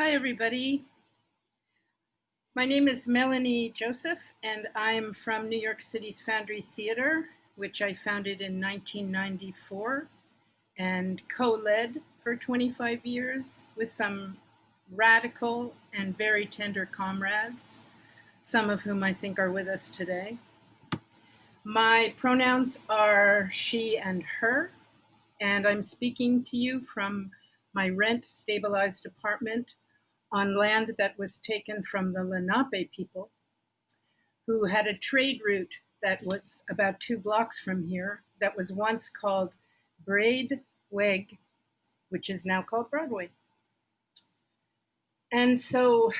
Hi, everybody. My name is Melanie Joseph, and I'm from New York City's Foundry Theater, which I founded in 1994 and co-led for 25 years with some radical and very tender comrades, some of whom I think are with us today. My pronouns are she and her, and I'm speaking to you from my rent stabilized apartment on land that was taken from the Lenape people, who had a trade route that was about two blocks from here that was once called Braid Weg, which is now called Broadway. And so,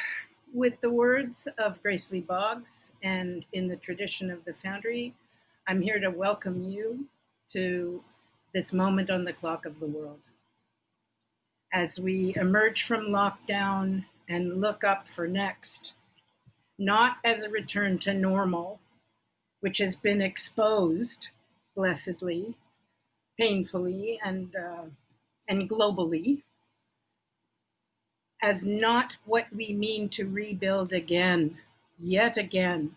with the words of Grace Lee Boggs and in the tradition of the Foundry, I'm here to welcome you to this moment on the clock of the world as we emerge from lockdown and look up for next, not as a return to normal, which has been exposed blessedly, painfully, and, uh, and globally, as not what we mean to rebuild again, yet again.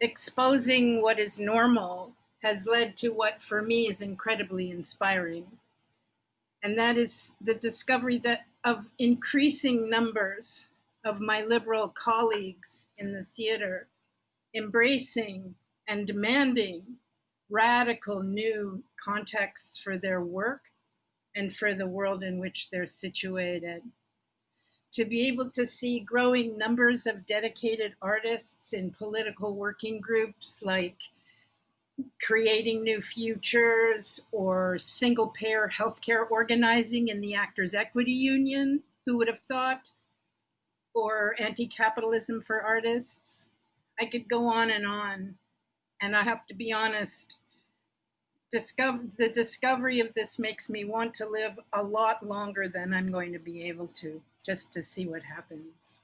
Exposing what is normal has led to what for me is incredibly inspiring and that is the discovery that of increasing numbers of my liberal colleagues in the theater embracing and demanding radical new contexts for their work and for the world in which they're situated. To be able to see growing numbers of dedicated artists in political working groups like creating new futures or single payer healthcare organizing in the Actors Equity Union, who would have thought, or anti capitalism for artists. I could go on and on. And I have to be honest, discover, the discovery of this makes me want to live a lot longer than I'm going to be able to, just to see what happens.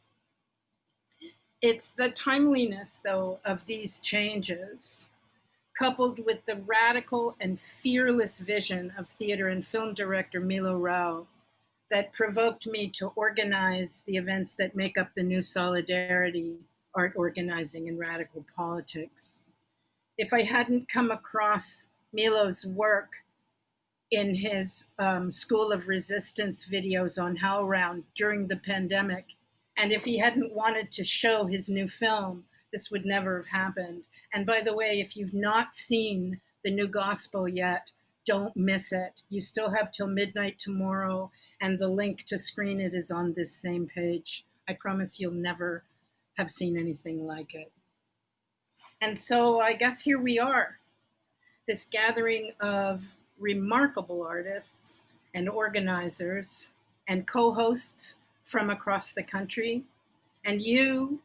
It's the timeliness, though, of these changes coupled with the radical and fearless vision of theater and film director Milo Rau that provoked me to organize the events that make up the new solidarity, art organizing and radical politics. If I hadn't come across Milo's work in his um, School of Resistance videos on HowlRound during the pandemic, and if he hadn't wanted to show his new film, this would never have happened. And by the way, if you've not seen the new gospel yet, don't miss it. You still have till midnight tomorrow, and the link to screen it is on this same page. I promise you'll never have seen anything like it. And so I guess here we are, this gathering of remarkable artists and organizers and co-hosts from across the country. And you,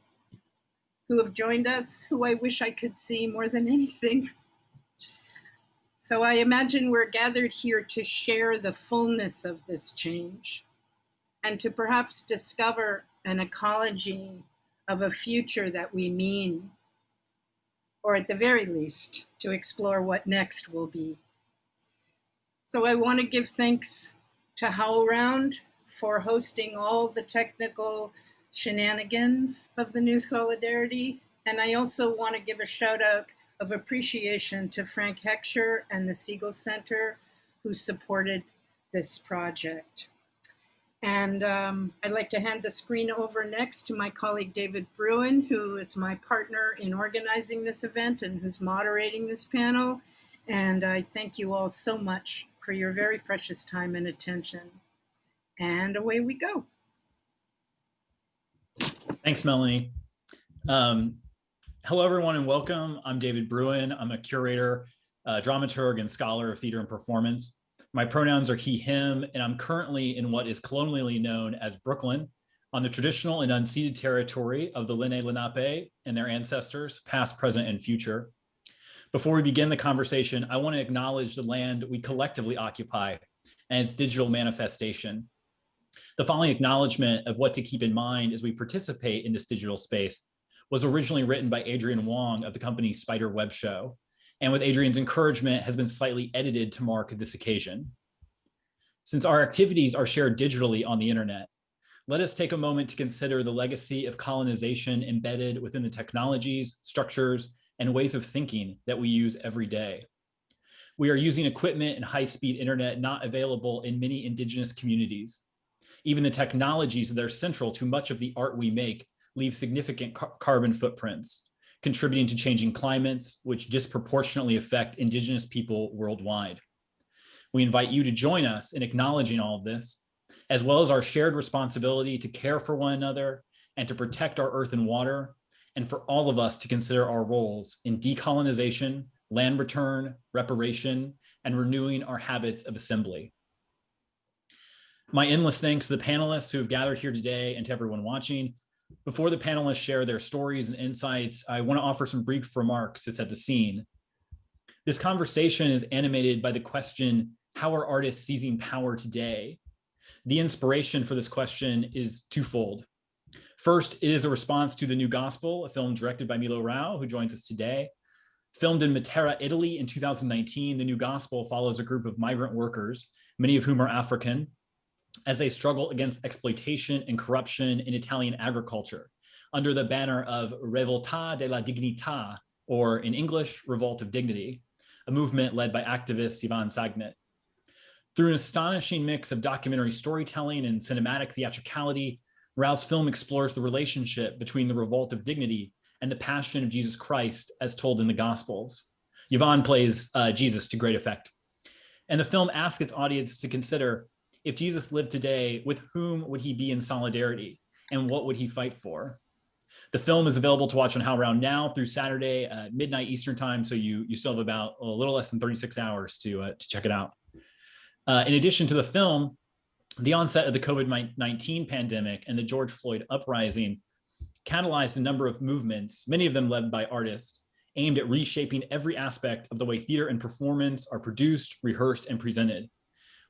who have joined us, who I wish I could see more than anything. So I imagine we're gathered here to share the fullness of this change and to perhaps discover an ecology of a future that we mean, or at the very least, to explore what next will be. So I want to give thanks to HowlRound for hosting all the technical shenanigans of the new solidarity. And I also want to give a shout out of appreciation to Frank Hentschker and the Segal Center who supported this project. And um, I'd like to hand the screen over next to my colleague David Bruin, who is my partner in organizing this event and who's moderating this panel. And I thank you all so much for your very precious time and attention. And away we go. Thanks, Melanie. Um, hello, everyone, and welcome. I'm David Bruin. I'm a curator, uh, dramaturg, and scholar of theater and performance. My pronouns are he, him, and I'm currently in what is colonially known as Brooklyn, on the traditional and unceded territory of the Lenni Lenape and their ancestors, past, present, and future. Before we begin the conversation, I want to acknowledge the land we collectively occupy and its digital manifestation. The following acknowledgement of what to keep in mind as we participate in this digital space was originally written by Adrienne Wong of the company Spider Web Show, and with Adrienne's encouragement has been slightly edited to mark this occasion. Since our activities are shared digitally on the internet, let us take a moment to consider the legacy of colonization embedded within the technologies, structures, and ways of thinking that we use every day. We are using equipment and high-speed internet not available in many indigenous communities. Even the technologies that are central to much of the art we make leave significant car carbon footprints, contributing to changing climates, which disproportionately affect indigenous people worldwide. We invite you to join us in acknowledging all of this, as well as our shared responsibility to care for one another and to protect our earth and water, and for all of us to consider our roles in decolonization, land return, reparation, and renewing our habits of assembly. My endless thanks to the panelists who have gathered here today and to everyone watching. Before the panelists share their stories and insights, I want to offer some brief remarks to set the scene. This conversation is animated by the question, how are artists seizing power today? The inspiration for this question is twofold. First, it is a response to The New Gospel, a film directed by Milo Rau, who joins us today. Filmed in Matera, Italy in 2019, The New Gospel follows a group of migrant workers, many of whom are African, as they struggle against exploitation and corruption in Italian agriculture under the banner of Rivolta della Dignità, or in English, Revolt of Dignity, a movement led by activist Yvan Sagnet. Through an astonishing mix of documentary storytelling and cinematic theatricality, Rau's film explores the relationship between the revolt of dignity and the passion of Jesus Christ as told in the Gospels. Yvan plays uh, Jesus to great effect. And the film asks its audience to consider if Jesus lived today, with whom would he be in solidarity and what would he fight for? The film is available to watch on HowlRound now through Saturday at midnight Eastern time. So you, you still have about a little less than 36 hours to, uh, to check it out. Uh, in addition to the film, the onset of the COVID-19 pandemic and the George Floyd uprising catalyzed a number of movements, many of them led by artists, aimed at reshaping every aspect of the way theater and performance are produced, rehearsed, and presented.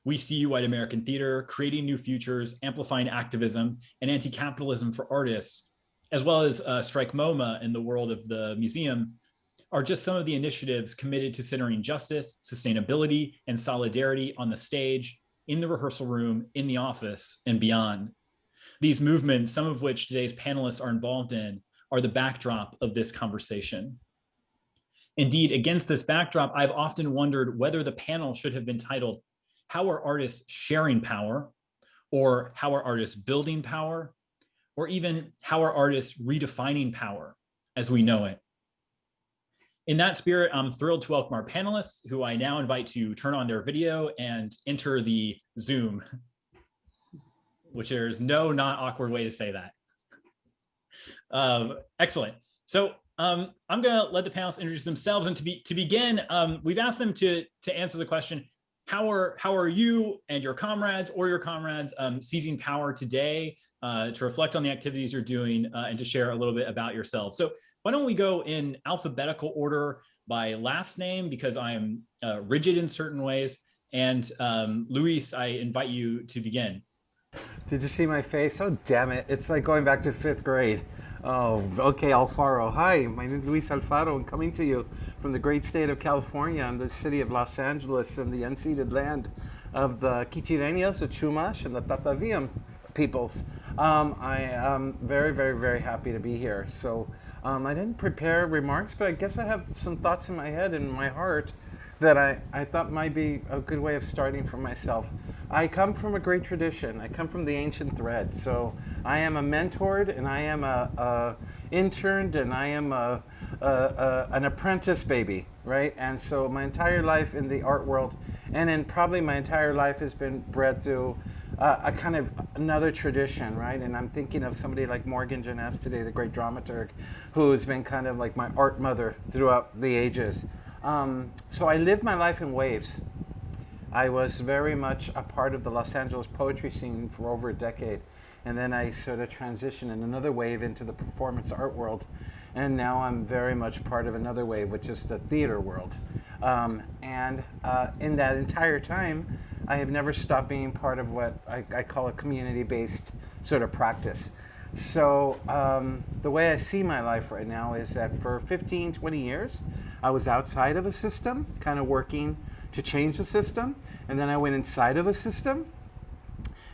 We see you White American Theater creating new futures, amplifying activism and anti-capitalism for artists, as well as uh, Strike MoMA in the world of the museum, are just some of the initiatives committed to centering justice, sustainability, and solidarity on the stage, in the rehearsal room, in the office, and beyond. These movements, some of which today's panelists are involved in, are the backdrop of this conversation. Indeed, against this backdrop, I've often wondered whether the panel should have been titled how are artists sharing power or how are artists building power or even how are artists redefining power as we know it. In that spirit, I'm thrilled to welcome our panelists who I now invite to turn on their video and enter the Zoom, which there's no not awkward way to say that. Um, excellent. So um, I'm going to let the panelists introduce themselves. And to be to begin, um, we've asked them to to answer the question: how are how are you and your comrades or your comrades um, seizing power today uh, to reflect on the activities you're doing uh, and to share a little bit about yourself. So why don't we go in alphabetical order by last name because I am uh, rigid in certain ways. And um, Luis, I invite you to begin. Did you see my face? Oh, damn it. It's like going back to fifth grade. Oh, okay, Alfaro. Hi, my name is Luis Alfaro. I'm coming to you from the great state of California and the city of Los Angeles and the unceded land of the Kichireños, the Chumash, and the Tataviam peoples. Um, I am very, very, very happy to be here. So um, I didn't prepare remarks, but I guess I have some thoughts in my head and my heart that I, I thought might be a good way of starting for myself. I come from a great tradition. I come from the ancient thread. So I am a mentored and I am a, a interned and I am a, a, a, an apprentice baby, right? And so my entire life in the art world and then probably my entire life has been bred through uh, a kind of another tradition, right? And I'm thinking of somebody like Morgan Jenness today, the great dramaturg, who's been kind of like my art mother throughout the ages. Um, so I lived my life in waves. I was very much a part of the Los Angeles poetry scene for over a decade. And then I sort of transitioned in another wave into the performance art world. And now I'm very much part of another wave, which is the theater world. Um, and uh, in that entire time, I have never stopped being part of what I, I call a community-based sort of practice. So um, the way I see my life right now is that for 15, 20 years, I was outside of a system, kind of working to change the system. And then I went inside of a system.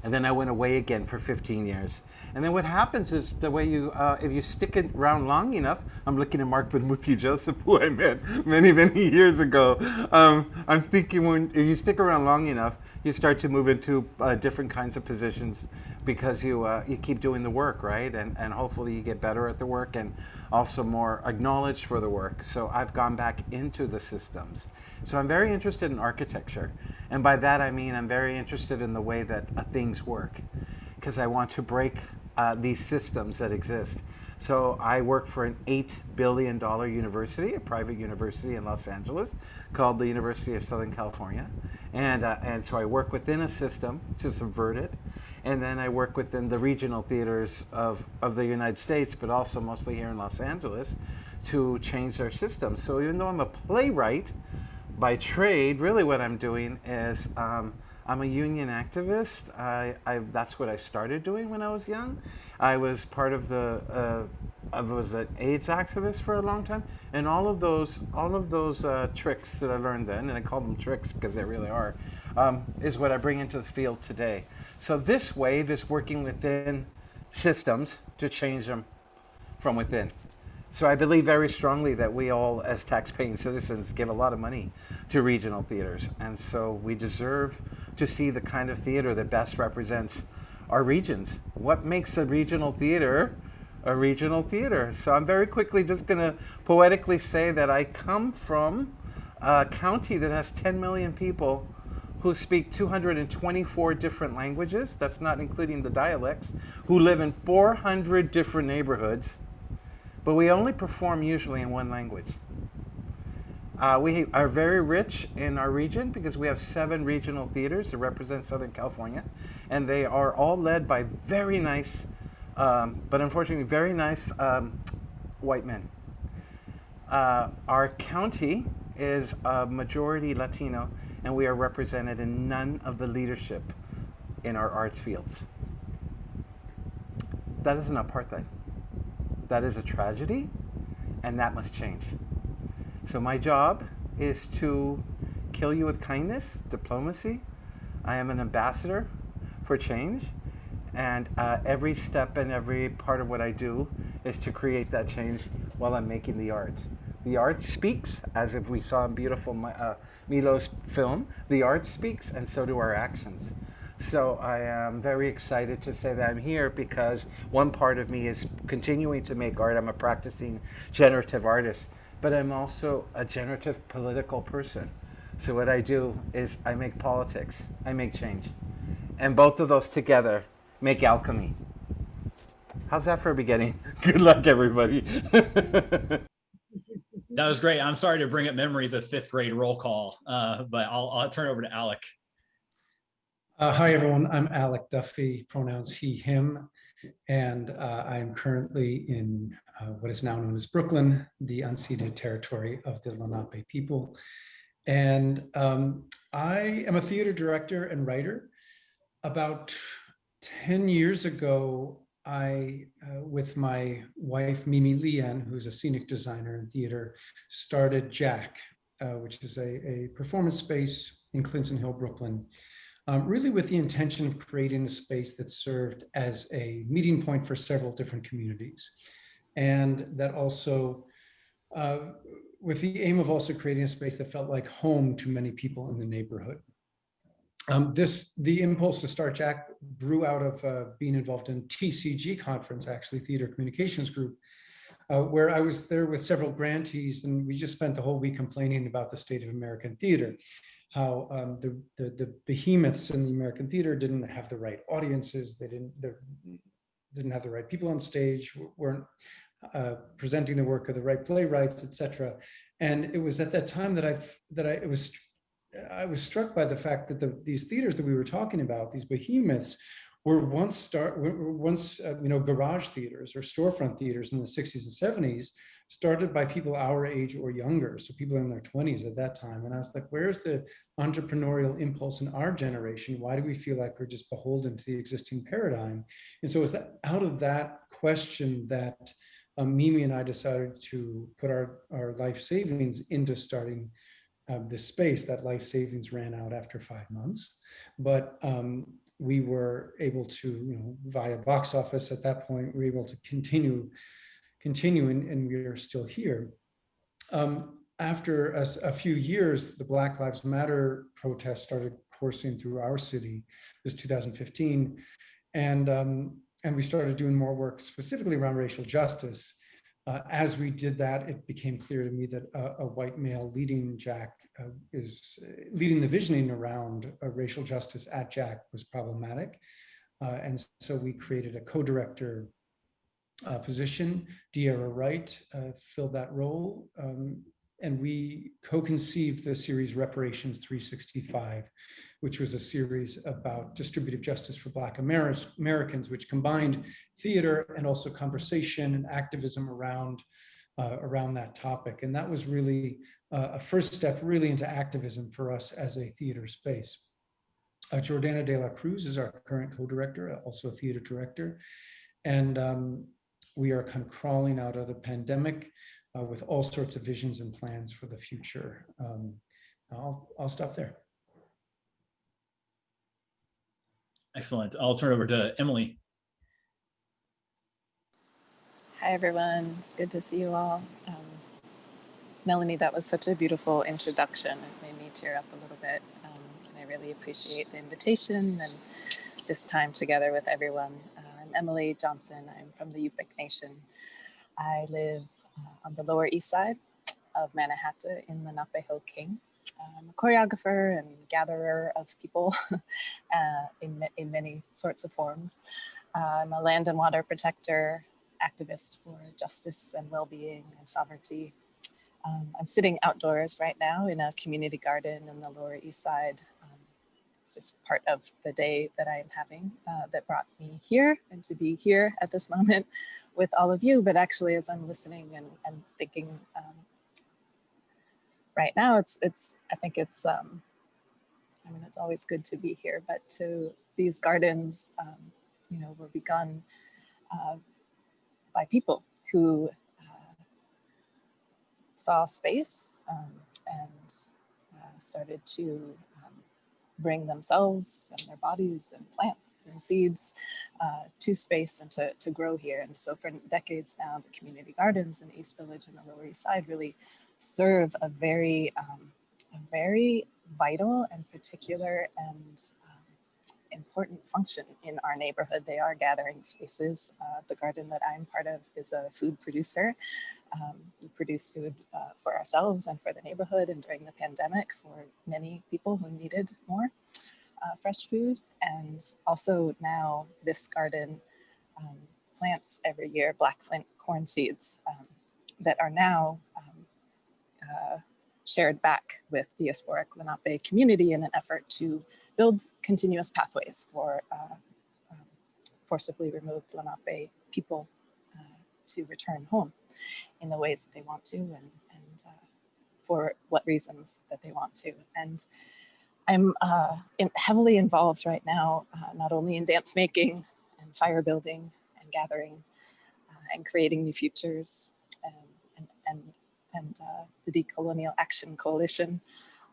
And then I went away again for 15 years. And then what happens is the way you, uh, if you stick it around long enough, I'm looking at Marc Bamuthi Joseph, who I met many, many years ago. Um, I'm thinking when if you stick around long enough, you start to move into uh, different kinds of positions because you uh, you keep doing the work, right? And and hopefully you get better at the work and also more acknowledged for the work. So I've gone back into the systems. So I'm very interested in architecture, and by that I mean I'm very interested in the way that uh, things work, because I want to break uh, these systems that exist. So I work for an $8 billion university, a private university in Los Angeles called the University of Southern California. And, uh, and so I work within a system to subvert it. And then I work within the regional theaters of, of the United States, but also mostly here in Los Angeles, to change their systems. So even though I'm a playwright by trade, really what I'm doing is um, I'm a union activist. I, I, that's what I started doing when I was young. I was part of the, uh, I was an AIDS activist for a long time, and all of those, all of those uh, tricks that I learned then, and I call them tricks because they really are, um, is what I bring into the field today. So this wave is working within systems to change them from within. So I believe very strongly that we all, as tax-paying citizens, give a lot of money to regional theaters, and so we deserve to see the kind of theater that best represents our regions. What makes a regional theater a regional theater? So I'm very quickly just going to poetically say that I come from a county that has 10 million people who speak 224 different languages, that's not including the dialects, who live in 400 different neighborhoods, but we only perform usually in one language. Uh, we are very rich in our region because we have seven regional theaters that represent Southern California, and they are all led by very nice, um, but unfortunately very nice um, white men. Uh, our county is a majority Latino, and we are represented in none of the leadership in our arts fields. That is an apartheid. That is a tragedy, and that must change. So my job is to kill you with kindness, diplomacy. I am an ambassador for change. And uh, every step and every part of what I do is to create that change while I'm making the art. The art speaks, as if we saw in beautiful uh, Milo's film. The art speaks, and so do our actions. So I am very excited to say that I'm here because one part of me is continuing to make art. I'm a practicing generative artist but I'm also a generative political person. So what I do is I make politics, I make change. And both of those together make alchemy. How's that for a beginning? Good luck, everybody. that was great. I'm sorry to bring up memories of fifth grade roll call, uh, but I'll, I'll turn over to Alec. Uh, hi, everyone. I'm Alec Duffy, pronouns he, him, and uh, I'm currently in uh, what is now known as Brooklyn, the unceded territory of the Lenape people. And um, I am a theater director and writer. About 10 years ago, I, uh, with my wife, Mimi Lien, who's a scenic designer in theater, started Jack, uh, which is a, a performance space in Clinton Hill, Brooklyn, um, really with the intention of creating a space that served as a meeting point for several different communities and that also uh, with the aim of also creating a space that felt like home to many people in the neighborhood. Um, this, the impulse to start Jack grew out of uh, being involved in TCG conference, actually Theater Communications Group, uh, where I was there with several grantees and we just spent the whole week complaining about the state of American theater, how um, the, the, the behemoths in the American theater didn't have the right audiences, they didn't, didn't have the right people on stage, weren't uh, presenting the work of the right playwrights, etc. And it was at that time that I that I it was I was struck by the fact that the, these theaters that we were talking about, these behemoths, were once start were once uh, you know garage theaters or storefront theaters in the 60s and 70s started by people our age or younger so people in their 20s at that time. And i was like where's the entrepreneurial impulse in our generation? Why do we feel like we're just beholden to the existing paradigm? And so it's out of that question that um, Mimi and I decided to put our, our life savings into starting uh, this space, that life savings ran out after five months. But um, we were able to, you know, via box office at that point, we were able to continue, continue, and, and we are still here. Um, after a, a, few years, the Black Lives Matter protests started coursing through our city. This 2015, and um, and we started doing more work specifically around racial justice. Uh, as we did that, it became clear to me that a, a white male leading Jack is uh, leading the visioning around uh, racial justice at Jack was problematic. Uh, and so we created a co-director uh, position. De'Ara Wright filled that role. Um, and we co-conceived the series Reparations 365, which was a series about distributive justice for Black Amer Americans, which combined theater and also conversation and activism around, uh, around that topic. And that was really uh, a first step really into activism for us as a theater space. Uh, Jordana de la Cruz is our current co-director, also a theater director. And um, we are kind of crawling out of the pandemic uh, with all sorts of visions and plans for the future. Um, I'll, I'll stop there. Excellent. I'll turn it over to Emily. Hi, everyone. It's good to see you all. Um, Melanie, that was such a beautiful introduction. It made me tear up a little bit. Um, and I really appreciate the invitation and this time together with everyone. Uh, I'm Emily Johnson. I'm from the Yupik Nation. I live uh, on the Lower East Side of Manhattan in the Lenapehoking. I'm a choreographer and gatherer of people uh, in, in many sorts of forms. Uh, I'm a land and water protector, activist for justice and well-being and sovereignty. Um, I'm sitting outdoors right now in a community garden in the Lower East Side. Um, it's just part of the day that I am having uh, that brought me here and to be here at this moment with all of you, but actually as I'm listening and, and thinking um, right now, it's, it's, I think it's, um, I mean, it's always good to be here, but to these gardens, um, you know, were begun uh, by people who uh, saw space um, and uh, started to bring themselves and their bodies and plants and seeds uh, to space and to, to grow here. And so for decades now, the community gardens in East Village and the Lower East Side really serve a very, um, a very vital and particular and um, important function in our neighborhood. They are gathering spaces. Uh, the garden that I'm part of is a food producer. Um, we produce food uh, for ourselves and for the neighborhood and during the pandemic for many people who needed more uh, fresh food. And also now this garden um, plants every year black flint corn seeds um, that are now um, uh, shared back with the diasporic Lenape community in an effort to build continuous pathways for uh, um, forcibly removed Lenape people uh, to return home in the ways that they want to and, and uh, for what reasons that they want to. And I'm uh, in, heavily involved right now, not only in dance making and fire building and gathering and creating new futures and, and, and, and uh, the Decolonial Action Coalition,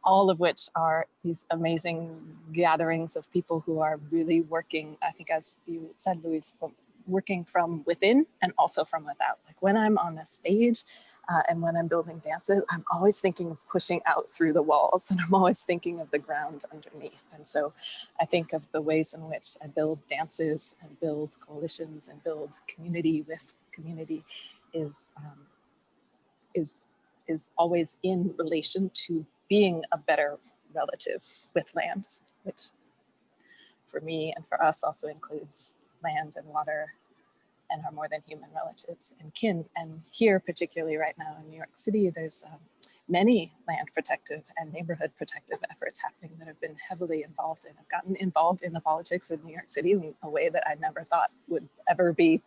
all of which are these amazing gatherings of people who are really working, I think as you said, Luis, working from within and also from without. Like when I'm on a stage uh, and when I'm building dances, I'm always thinking of pushing out through the walls and I'm always thinking of the ground underneath. And so I think of the ways in which I build dances and build coalitions and build community with community is, um, is, is always in relation to being a better relative with land, which for me and for us also includes land and water and our more than human relatives and kin. And here, particularly right now in New York City, there's um, many land protective and neighborhood protective efforts happening that have been heavily involved in. I've gotten involved in the politics of New York City in a way that I never thought would ever be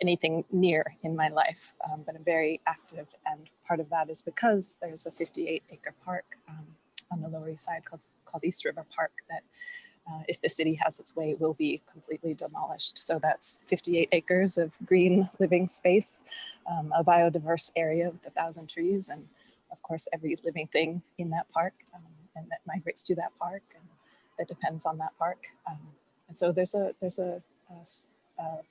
anything near in my life, um, but I'm very active. And part of that is because there's a 58 acre park um, on the Lower East Side called, called East River Park that uh, if the city has its way, will be completely demolished. So that's 58 acres of green living space, um, a biodiverse area with a thousand trees and of course, every living thing in that park um, and that migrates to that park and that depends on that park. Um, and so there's a there's a, a,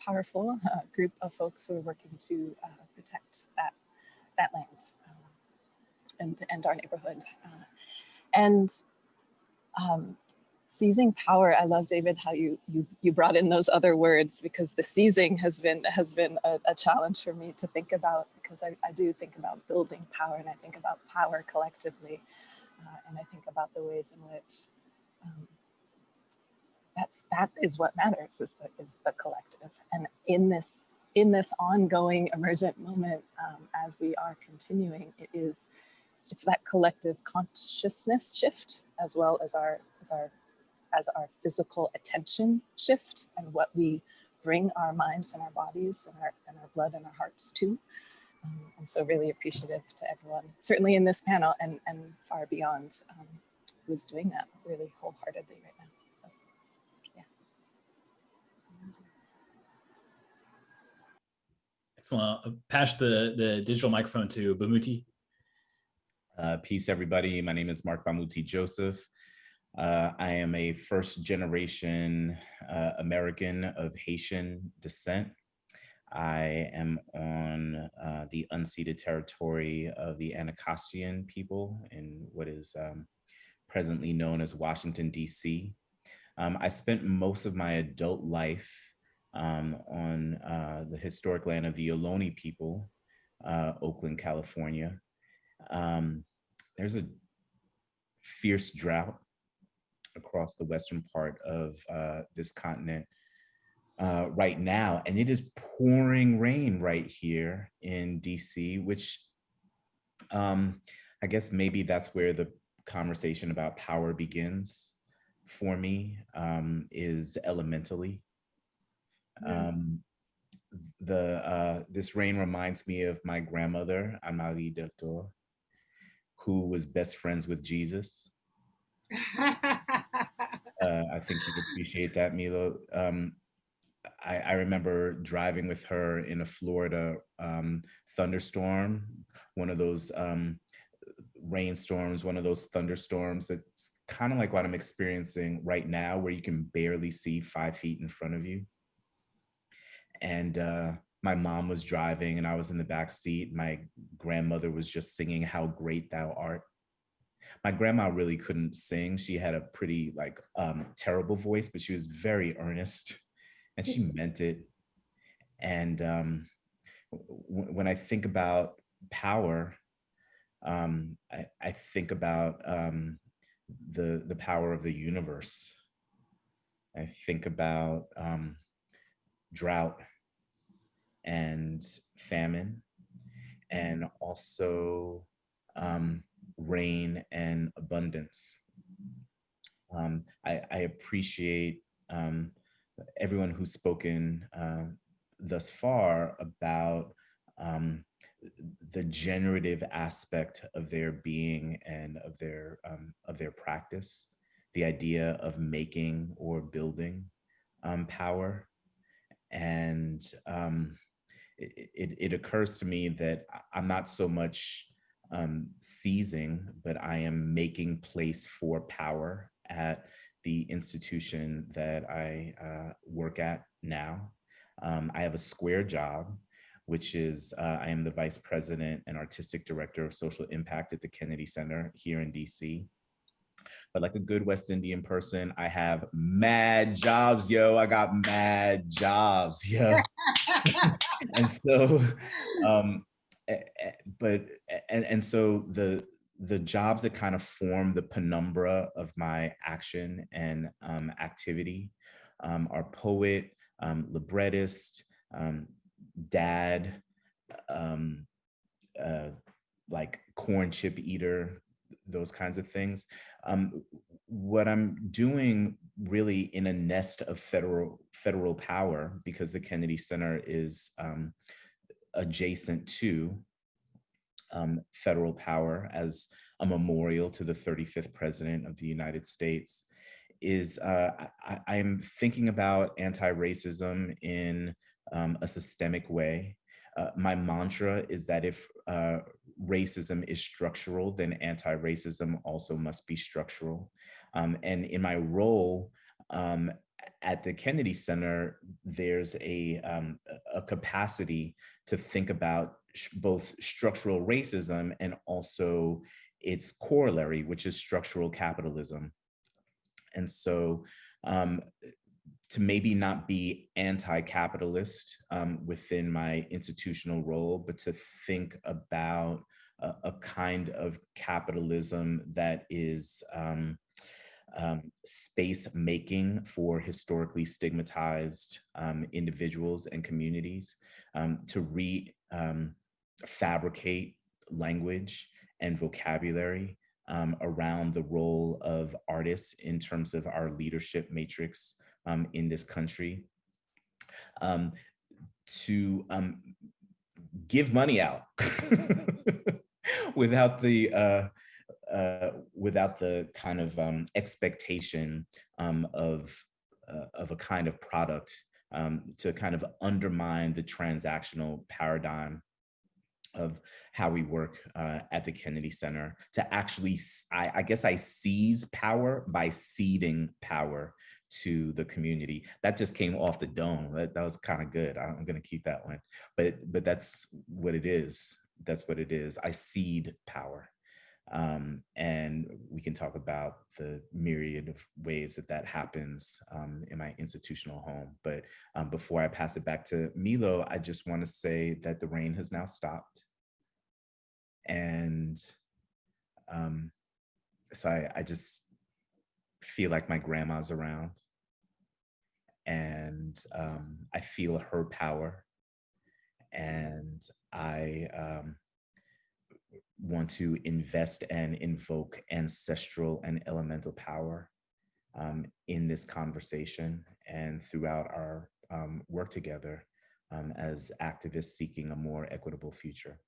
powerful uh, group of folks who are working to uh, protect that that land um, and and our neighborhood. Uh, and um, seizing power i love david how you you you brought in those other words because the seizing has been has been a, a challenge for me to think about because I, I, do think about building power and i think about power collectively uh, and i think about the ways in which um, that's that is what matters is the is the collective and in this in this ongoing emergent moment um, as we are continuing it is it's that collective consciousness shift as well as our as our as our physical attention shift and what we bring our minds and our bodies and our, and our blood and our hearts to. Um, and so really appreciative to everyone, certainly in this panel and, and far beyond, um, who's doing that really wholeheartedly right now. So, yeah. Excellent. Pass the, the digital microphone to Bamuthi. Uh, peace, everybody. My name is Marc Bamuthi Joseph. Uh, I am a first generation uh, American of Haitian descent. I am on uh, the unceded territory of the Anacostian people in what is um, presently known as Washington, DC. Um, I spent most of my adult life um, on uh, the historic land of the Ohlone people, uh, Oakland, California. Um, there's a fierce drought across the western part of uh, this continent uh, right now. And it is pouring rain right here in DC, which um, I guess maybe that's where the conversation about power begins for me, um, is elementally. Um, the uh, This rain reminds me of my grandmother, Amalie Deltor, who was best friends with Jesus. uh, I think you'd appreciate that, Milo. Um, I, I, remember driving with her in a Florida um, thunderstorm, one of those um, rainstorms, one of those thunderstorms that's kind of like what I'm experiencing right now, where you can barely see five feet in front of you. And uh, my mom was driving and I was in the back seat. My grandmother was just singing How Great Thou Art my grandma really couldn't sing. She had a pretty like um, terrible voice, but she was very earnest and she meant it. And um, when I think about power, um, I, I, think about um, the the power of the universe. I think about um, drought and famine, and also um, rain and abundance. Um, I, I, appreciate um, everyone who's spoken uh, thus far about um, the generative aspect of their being and of their um, of their practice, the idea of making or building power, and it, it, it occurs to me that I'm not so much um, seizing, but I am making place for power at the institution that I uh, work at now. Um, I have a square job, which is uh, I am the vice president and artistic director of social impact at the Kennedy Center here in DC. But like a good West Indian person, I have mad jobs, yo. I got mad jobs, yeah. and so um, but and and so the the jobs that kind of form the penumbra of my action and um, activity um, are poet, um, librettist, um, dad, um, uh, like corn chip eater, those kinds of things. Um, what I'm doing really in a nest of federal federal power because the Kennedy Center is adjacent to um, federal power as a memorial to the 35th president of the United States is uh, I, am thinking about anti-racism in um, a systemic way. Uh, my mantra is that if uh, racism is structural, then anti-racism also must be structural. Um, and in my role um, at the Kennedy Center, there's a, um, a capacity to think about both structural racism and also its corollary, which is structural capitalism. And so um, to maybe not be anti-capitalist um, within my institutional role, but to think about a, a kind of capitalism that is um, um, space making for historically stigmatized um, individuals and communities, um, to re um, fabricate language and vocabulary um, around the role of artists in terms of our leadership matrix in this country, to give money out without the uh, uh, without the kind of um, expectation um, of uh, of a kind of product um, to kind of undermine the transactional paradigm of how we work uh, at the Kennedy Center to actually, I, I, guess I seize power by ceding power to the community. That just came off the dome. That, that was kind of good. I'm gonna keep that one. But, but that's what it is. That's what it is. I cede power. Um, and we can talk about the myriad of ways that that happens um, in my institutional home. But um, before I pass it back to Milo, I just want to say that the rain has now stopped. And um, so I, I just feel like my grandma's around and um, I feel her power and I um, want to invest and invoke ancestral and elemental power um, in this conversation and throughout our um, work together um, as activists seeking a more equitable future.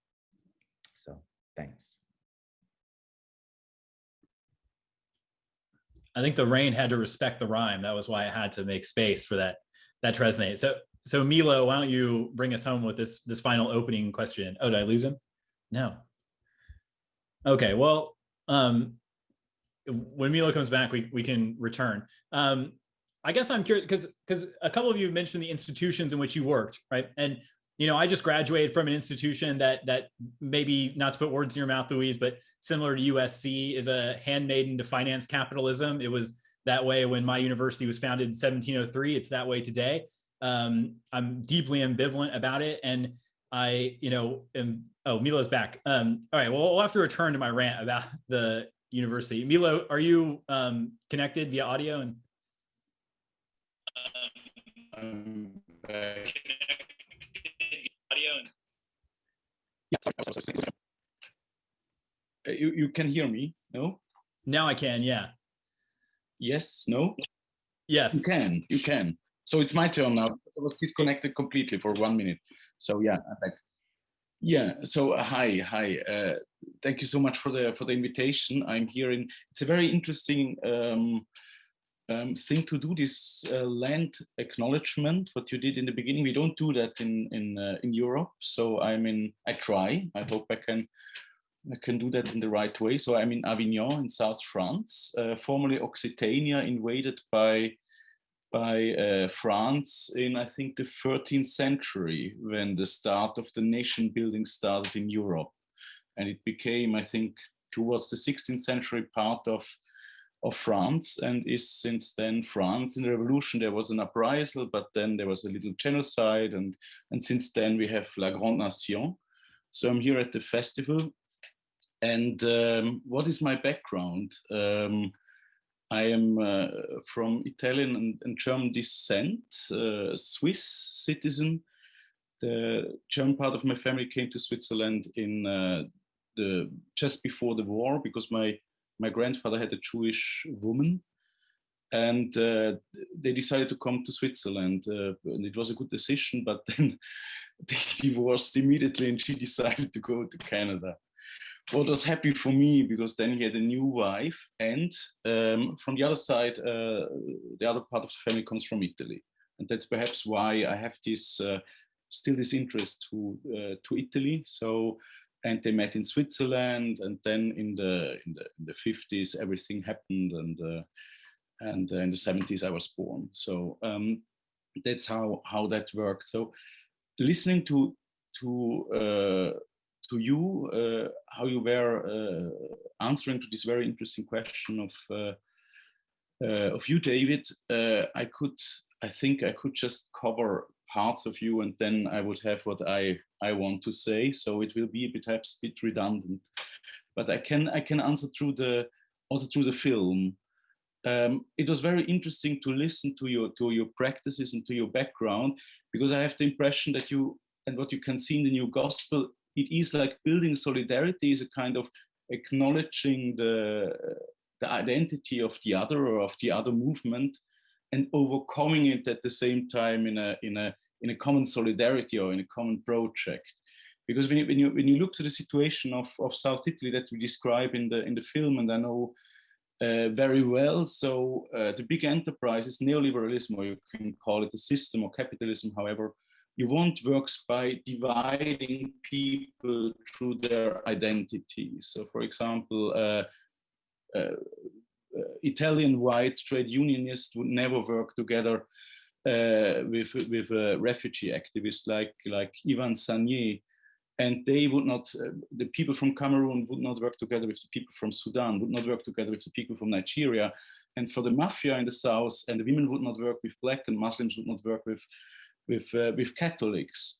So thanks. I think the rain had to respect the rhyme. That was why I had to make space for that that to resonate. So so Milo, why don't you bring us home with this this final opening question? Oh, did I lose him? No. Okay, well, um, when Milo comes back, we, we can return. Um, I guess I'm curious because because a couple of you mentioned the institutions in which you worked, right? And you know, I just graduated from an institution that that maybe not to put words in your mouth, Luis, but similar to USC is a handmaiden to finance capitalism. It was that way when my university was founded in 1703. It's that way today. Um, I'm deeply ambivalent about it, and I, you know, am, oh, Milo's back. Um, all right, well, we'll have to return to my rant about the university. Milo, are you um, connected via audio? And um, audio and you, you can hear me, no? Now I can, yeah. Yes, no? Yes. You can, you can. So it's my turn now. I was disconnected completely for one minute. So yeah, I'm back. Yeah. So uh, hi, hi. Uh, thank you so much for the for the invitation. I'm here in. It's a very interesting um, um, thing to do. This uh, land acknowledgement. What you did in the beginning. We don't do that in in uh, in Europe. So I'm in. I try. I hope I can. I can do that in the right way. So I'm in Avignon in South France, uh, formerly Occitania, invaded by by uh, France in, I think, the 13th century when the start of the nation building started in Europe. And it became, I think, towards the 16th century part of, of France and is since then France. In the revolution, there was an uprisal, but then there was a little genocide. And, and since then we have La Grande Nation. So I'm here at the festival. And um, what is my background? Um, I am uh, from Italian and, and, German descent, uh, Swiss citizen. The German part of my family came to Switzerland in uh, the just before the war because my my grandfather had a Jewish woman, and uh, they decided to come to Switzerland. Uh, and it was a good decision, but then they divorced immediately, and she decided to go to Canada what was happy for me because then he had a new wife and um, from the other side uh, the other part of the family comes from italy and that's perhaps why i have this uh, still this interest to uh, to italy so and they met in Switzerland, and then in the in the, in the 50s everything happened, and uh, and uh, in the 70s I was born. So um, that's how how that worked. So listening to to uh, to you, uh, how you were uh, answering to this very interesting question of uh, of you, David, I could, I think I could just cover parts of you and then I would have what I, I want to say. So it will be perhaps a bit redundant, but I can, I can answer through the, also through the film. Um, it was very interesting to listen to your, to your practices and to your background, because I have the impression that you, and what you can see in the new gospel, it is like building solidarity is a kind of acknowledging the, the identity of the other or of the other movement and overcoming it at the same time in a in a in a common solidarity or in a common project. Because when you when you, when you look to the situation of, of south italy that we describe in the in the film and i know uh, very well so uh, the big enterprises neoliberalism or you can call it a system or capitalism however you want works by dividing people through their identities so for example uh, uh, uh, Italian white trade unionists would never work together uh, with with a refugee activist like like Yvan Sagnet. and they would not. the people from Cameroon would not work together with the people from Sudan. Would not work together with the people from Nigeria. And for the mafia in the south, and the women would not work with black, and Muslims would not work with with with Catholics.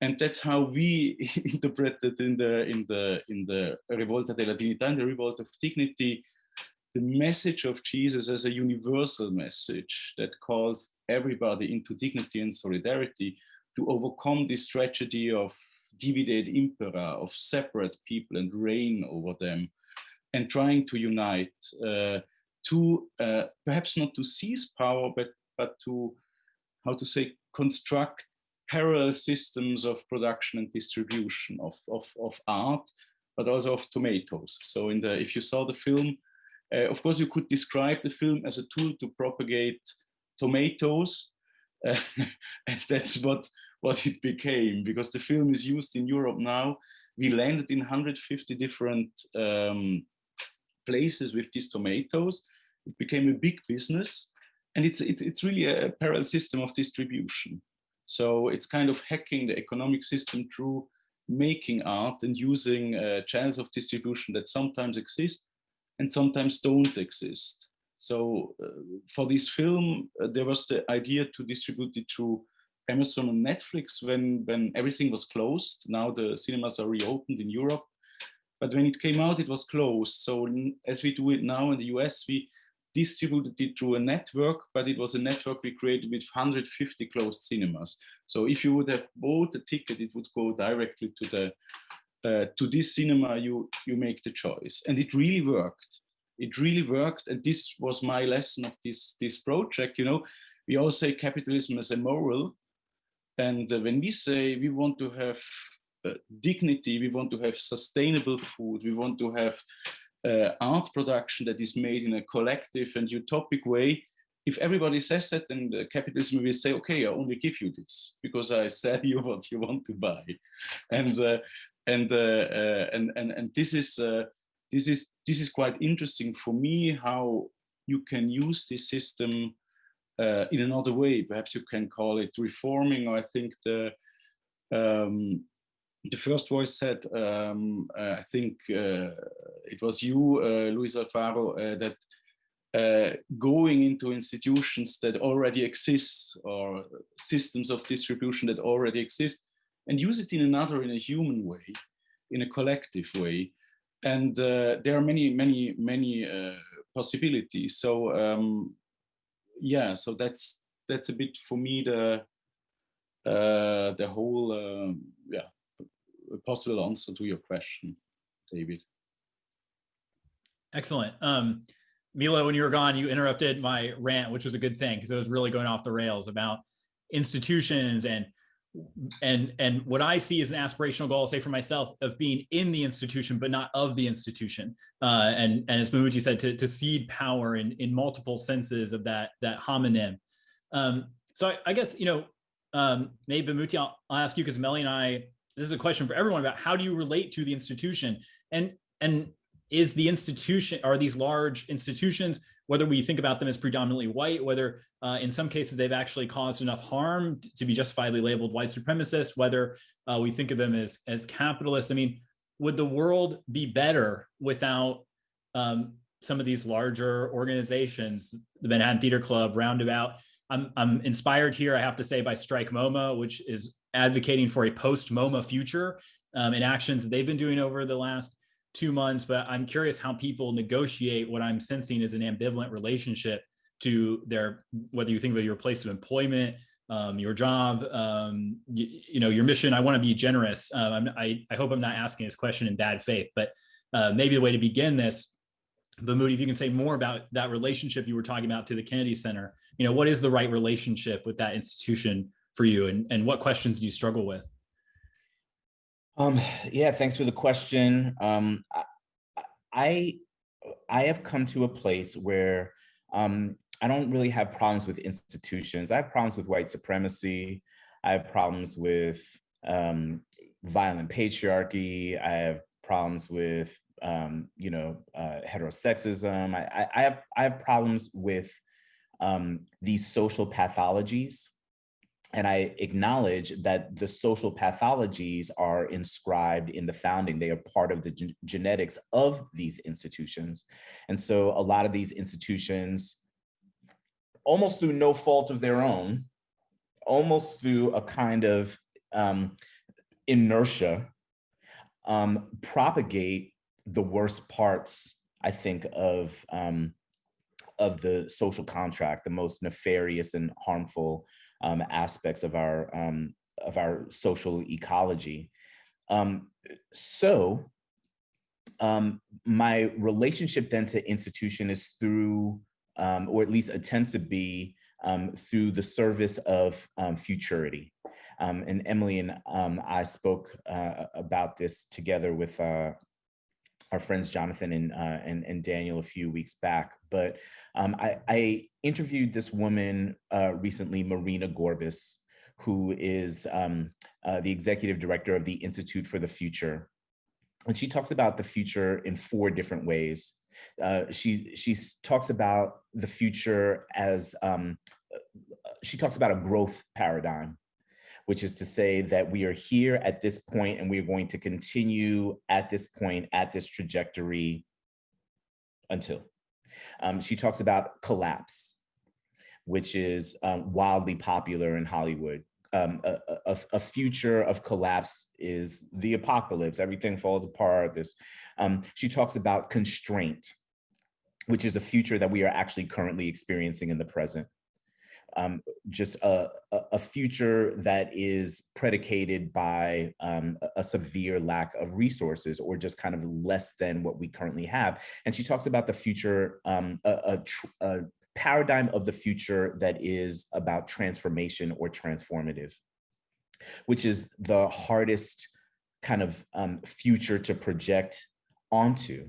And that's how we interpreted in the in the in the Rivolta della Dignità and the Revolt of Dignity the message of Jesus as a universal message that calls everybody into dignity and solidarity to overcome this tragedy of divided impera, of separate people and reign over them, and trying to unite, uh, to uh, perhaps not to seize power, but, but to, how to say, construct parallel systems of production and distribution of, of, of art, but also of tomatoes. So in the, if you saw the film, uh, of course, you could describe the film as a tool to propagate tomatoes, uh, and that's what, what it became, because the film is used in Europe now. We landed in 150 different um, places with these tomatoes. It became a big business, and it's, it's, it's really a parallel system of distribution. So it's kind of hacking the economic system through making art and using uh, channels of distribution that sometimes exist and sometimes don't exist. So uh, for this film, uh, there was the idea to distribute it through Amazon and Netflix when, when everything was closed. Now the cinemas are reopened in Europe. But when it came out, it was closed. So as we do it now in the US, we distributed it through a network, but it was a network we created with 150 closed cinemas. So if you would have bought a ticket, it would go directly to the uh, to this cinema you you make the choice. And it really worked. It really worked and this was my lesson of this this project you know. We all say capitalism is immoral and uh, when we say we want to have uh, dignity we want to have sustainable food we want to have uh, art production that is made in a collective and utopic way if everybody says that then the capitalism will say okay i only give you this because i sell you what you want to buy and uh, and uh, uh, and and and this is uh, this is this is quite interesting for me how you can use this system uh, in another way. Perhaps you can call it reforming. Or I think the um, the first voice said, um, uh, I think uh, it was you, Luis Alfaro, that going into institutions that already exist or systems of distribution that already exist and use it in another, in a human way, in a collective way. And uh, there are many, many, many uh, possibilities. So um, yeah, so that's that's a bit for me the uh, the whole um, yeah possible answer to your question, David. Excellent. Um, Milo, when you were gone, you interrupted my rant, which was a good thing because it was really going off the rails about institutions and and and what I see as an aspirational goal, say for myself, of being in the institution but not of the institution, uh, and and as Bamuthi said, to to cede power in in multiple senses of that that homonym. Um, so I, I, guess you know, um, maybe Bamuthi, I'll, I'll ask you because Melly and I this is a question for everyone about how do you relate to the institution? And and is the institution are these large institutions whether we think about them as predominantly white whether uh, in some cases they've actually caused enough harm to be justifiably labeled white supremacist whether uh, we think of them as as capitalist. I mean would the world be better without um, some of these larger organizations the manhattan theater club roundabout I'm, I'm inspired here, I have to say, by Strike MoMA, which is advocating for a post MoMA future um, in actions that they've been doing over the last two months. But I'm curious how people negotiate what I'm sensing is an ambivalent relationship to their, whether you think of your place of employment, um, your job, um, you, you, know, your mission. I want to be generous. Um, I, I hope I'm not asking this question in bad faith, but uh, maybe the way to begin this Moody, if you can say more about that relationship you were talking about to the Kennedy Center, you know, what is the right relationship with that institution for you and, and what questions do you struggle with? Um, yeah, thanks for the question. Um, I, I have come to a place where um, I don't really have problems with institutions. I have problems with white supremacy. I have problems with um, violent patriarchy. I have problems with um, you know, uh, heterosexism. I, I, have I have problems with um, these social pathologies, and I acknowledge that the social pathologies are inscribed in the founding. They are part of the gen genetics of these institutions, and so a lot of these institutions, almost through no fault of their own, almost through a kind of um, inertia, um, propagate the worst parts, I think, of um, of the social contract, the most nefarious and harmful um, aspects of our um, of our social ecology. Um, so um, my relationship then to institution is through, um, or at least attempts to be um, through the service of futurity. And Emily and I spoke uh, about this together with uh, our friends Jonathan and, uh, and, and Daniel a few weeks back. But um, I, I, interviewed this woman uh, recently, Marina Gorbis, who is um, uh, the executive director of the Institute for the Future. And she talks about the future in four different ways. Uh, she, she talks about the future as, um, uh, she talks about a growth paradigm which is to say that we are here at this point and we are going to continue at this point, at this trajectory until. Um, she talks about collapse, which is um, wildly popular in Hollywood. Um, a, a, a, future of collapse is the apocalypse. Everything falls apart. This, um, she talks about constraint, which is a future that we are actually currently experiencing in the present um, just a, a, future that is predicated by um, a severe lack of resources or just kind of less than what we currently have. And she talks about the future, um, a, a, a paradigm of the future that is about transformation or transformative, which is the hardest kind of um, future to project onto,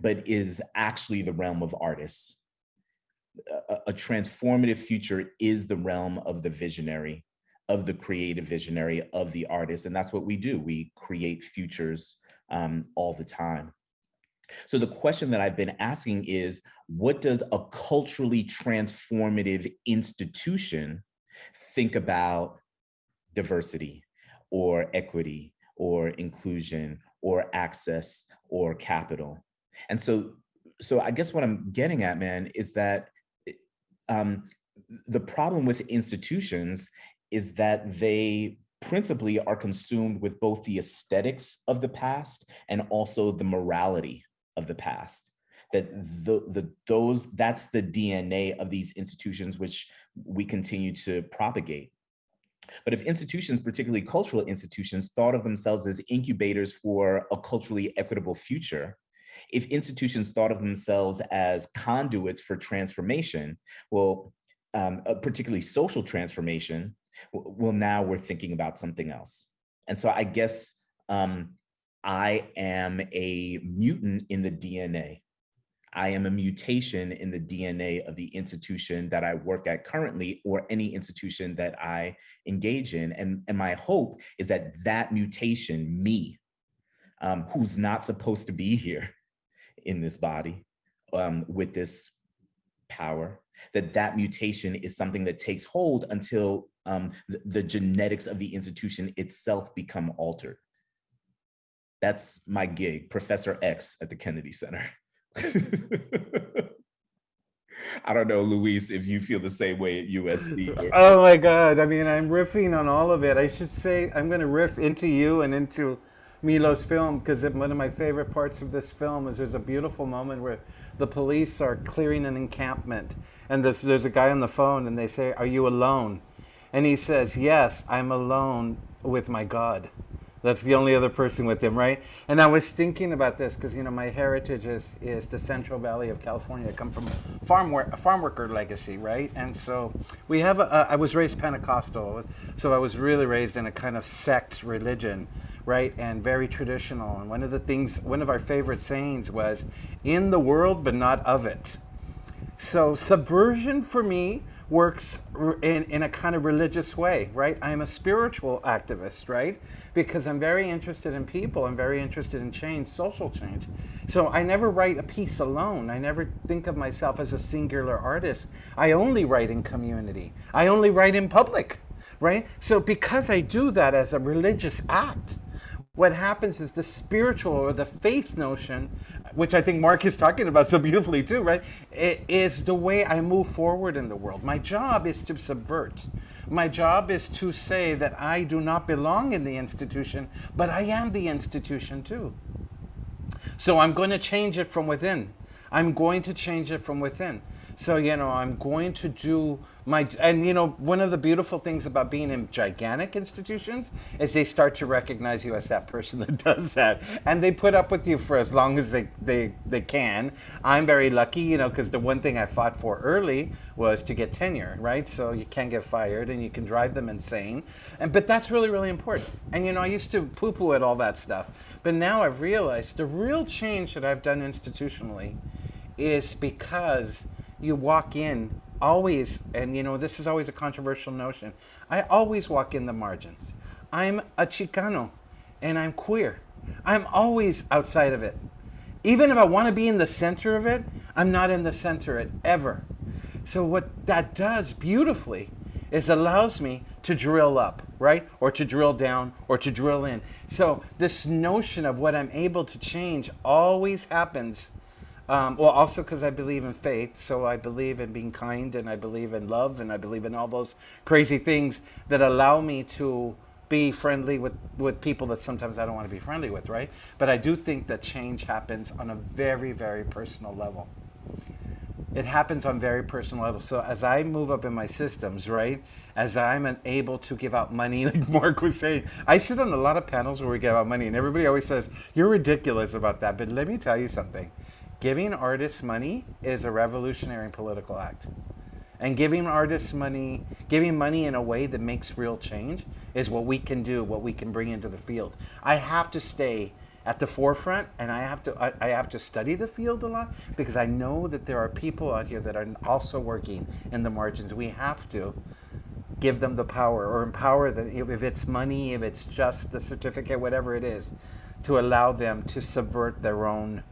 but is actually the realm of artists a, transformative future is the realm of the visionary, of the creative visionary, of the artist. And that's what we do. We create futures um, all the time. So the question that I've been asking is, what does a culturally transformative institution think about diversity or equity or inclusion or access or capital? And so, so I guess what I'm getting at, man, is that um, the problem with institutions is that they principally are consumed with both the aesthetics of the past and also the morality of the past that the, the those that's the DNA of these institutions which we continue to propagate. But if institutions, particularly cultural institutions, thought of themselves as incubators for a culturally equitable future, if institutions thought of themselves as conduits for transformation, well, um, particularly social transformation, well, now we're thinking about something else. And so I guess um, I am a mutant in the DNA. I am a mutation in the DNA of the institution that I work at currently or any institution that I engage in. And, and my hope is that that mutation, me, um, who's not supposed to be here in this body um, with this power, that that mutation is something that takes hold until um, the, the genetics of the institution itself become altered. That's my gig, Professor X at the Kennedy Center. I don't know, Luis, if you feel the same way at USC. Oh my God. I mean, I'm riffing on all of it. I should say, I'm going to riff into you and into Milo's film because one of my favorite parts of this film is there's a beautiful moment where the police are clearing an encampment and there's, there's a guy on the phone and they say, Are you alone? And he says, Yes, I'm alone with my God. That's the only other person with him, right? And I was thinking about this because you know my heritage is is the Central Valley of California. I come from farm work, a farm worker legacy, right? And so we have. A, I was raised Pentecostal, so I was really raised in a kind of sect religion, right? And very traditional. And one of the things, one of our favorite sayings was, "In the world, but not of it." So subversion for me works in, in a kind of religious way, right? I'm a spiritual activist, right? Because I'm very interested in people. I'm very interested in change, social change. So I never write a piece alone. I never think of myself as a singular artist. I only write in community. I only write in public, right? So because I do that as a religious act, what happens is the spiritual or the faith notion, which I think Marc is talking about so beautifully too, right? It is the way I move forward in the world. My job is to subvert. My job is to say that I do not belong in the institution, but I am the institution too. So I'm going to change it from within. I'm going to change it from within. So, you know, I'm going to do my, and you know, one of the beautiful things about being in gigantic institutions is they start to recognize you as that person that does that. And they put up with you for as long as they, they, they can. I'm very lucky, you know, because the one thing I fought for early was to get tenure, right? So you can't get fired and you can drive them insane. And, but that's really, really important. And, you know, I used to poo poo at all that stuff. But now I've realized the real change that I've done institutionally is because you walk in always, and you know, this is always a controversial notion. I always walk in the margins. I'm a Chicano and I'm queer. I'm always outside of it. Even if I want to be in the center of it, I'm not in the center of it ever. So what that does beautifully is allows me to drill up, right? Or to drill down or to drill in. So this notion of what I'm able to change always happens um, well, also because I believe in faith, so I believe in being kind, and I believe in love, and I believe in all those crazy things that allow me to be friendly with, with people that sometimes I don't want to be friendly with, right? But I do think that change happens on a very, very personal level. It happens on very personal level. So as I move up in my systems, right, as I'm able to give out money, like Marc was saying, I sit on a lot of panels where we give out money, and everybody always says, You're ridiculous about that. But let me tell you something giving artists money is a revolutionary political act. And giving artists money, giving money in a way that makes real change is what we can do, what we can bring into the field. I have to stay at the forefront and I have to I, I, have to study the field a lot because I know that there are people out here that are also working in the margins. We have to give them the power or empower them if it's money, if it's just the certificate, whatever it is, to allow them to subvert their own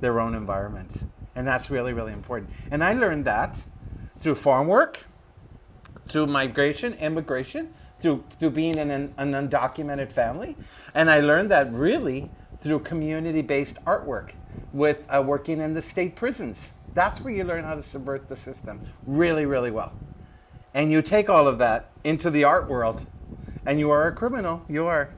their own environments. And that's really, really important. And I learned that through farm work, through migration, immigration, through, through being in an, an undocumented family. And I learned that really through community-based artwork with uh, working in the state prisons. That's where you learn how to subvert the system really, really well. And you take all of that into the art world and you are a criminal. You are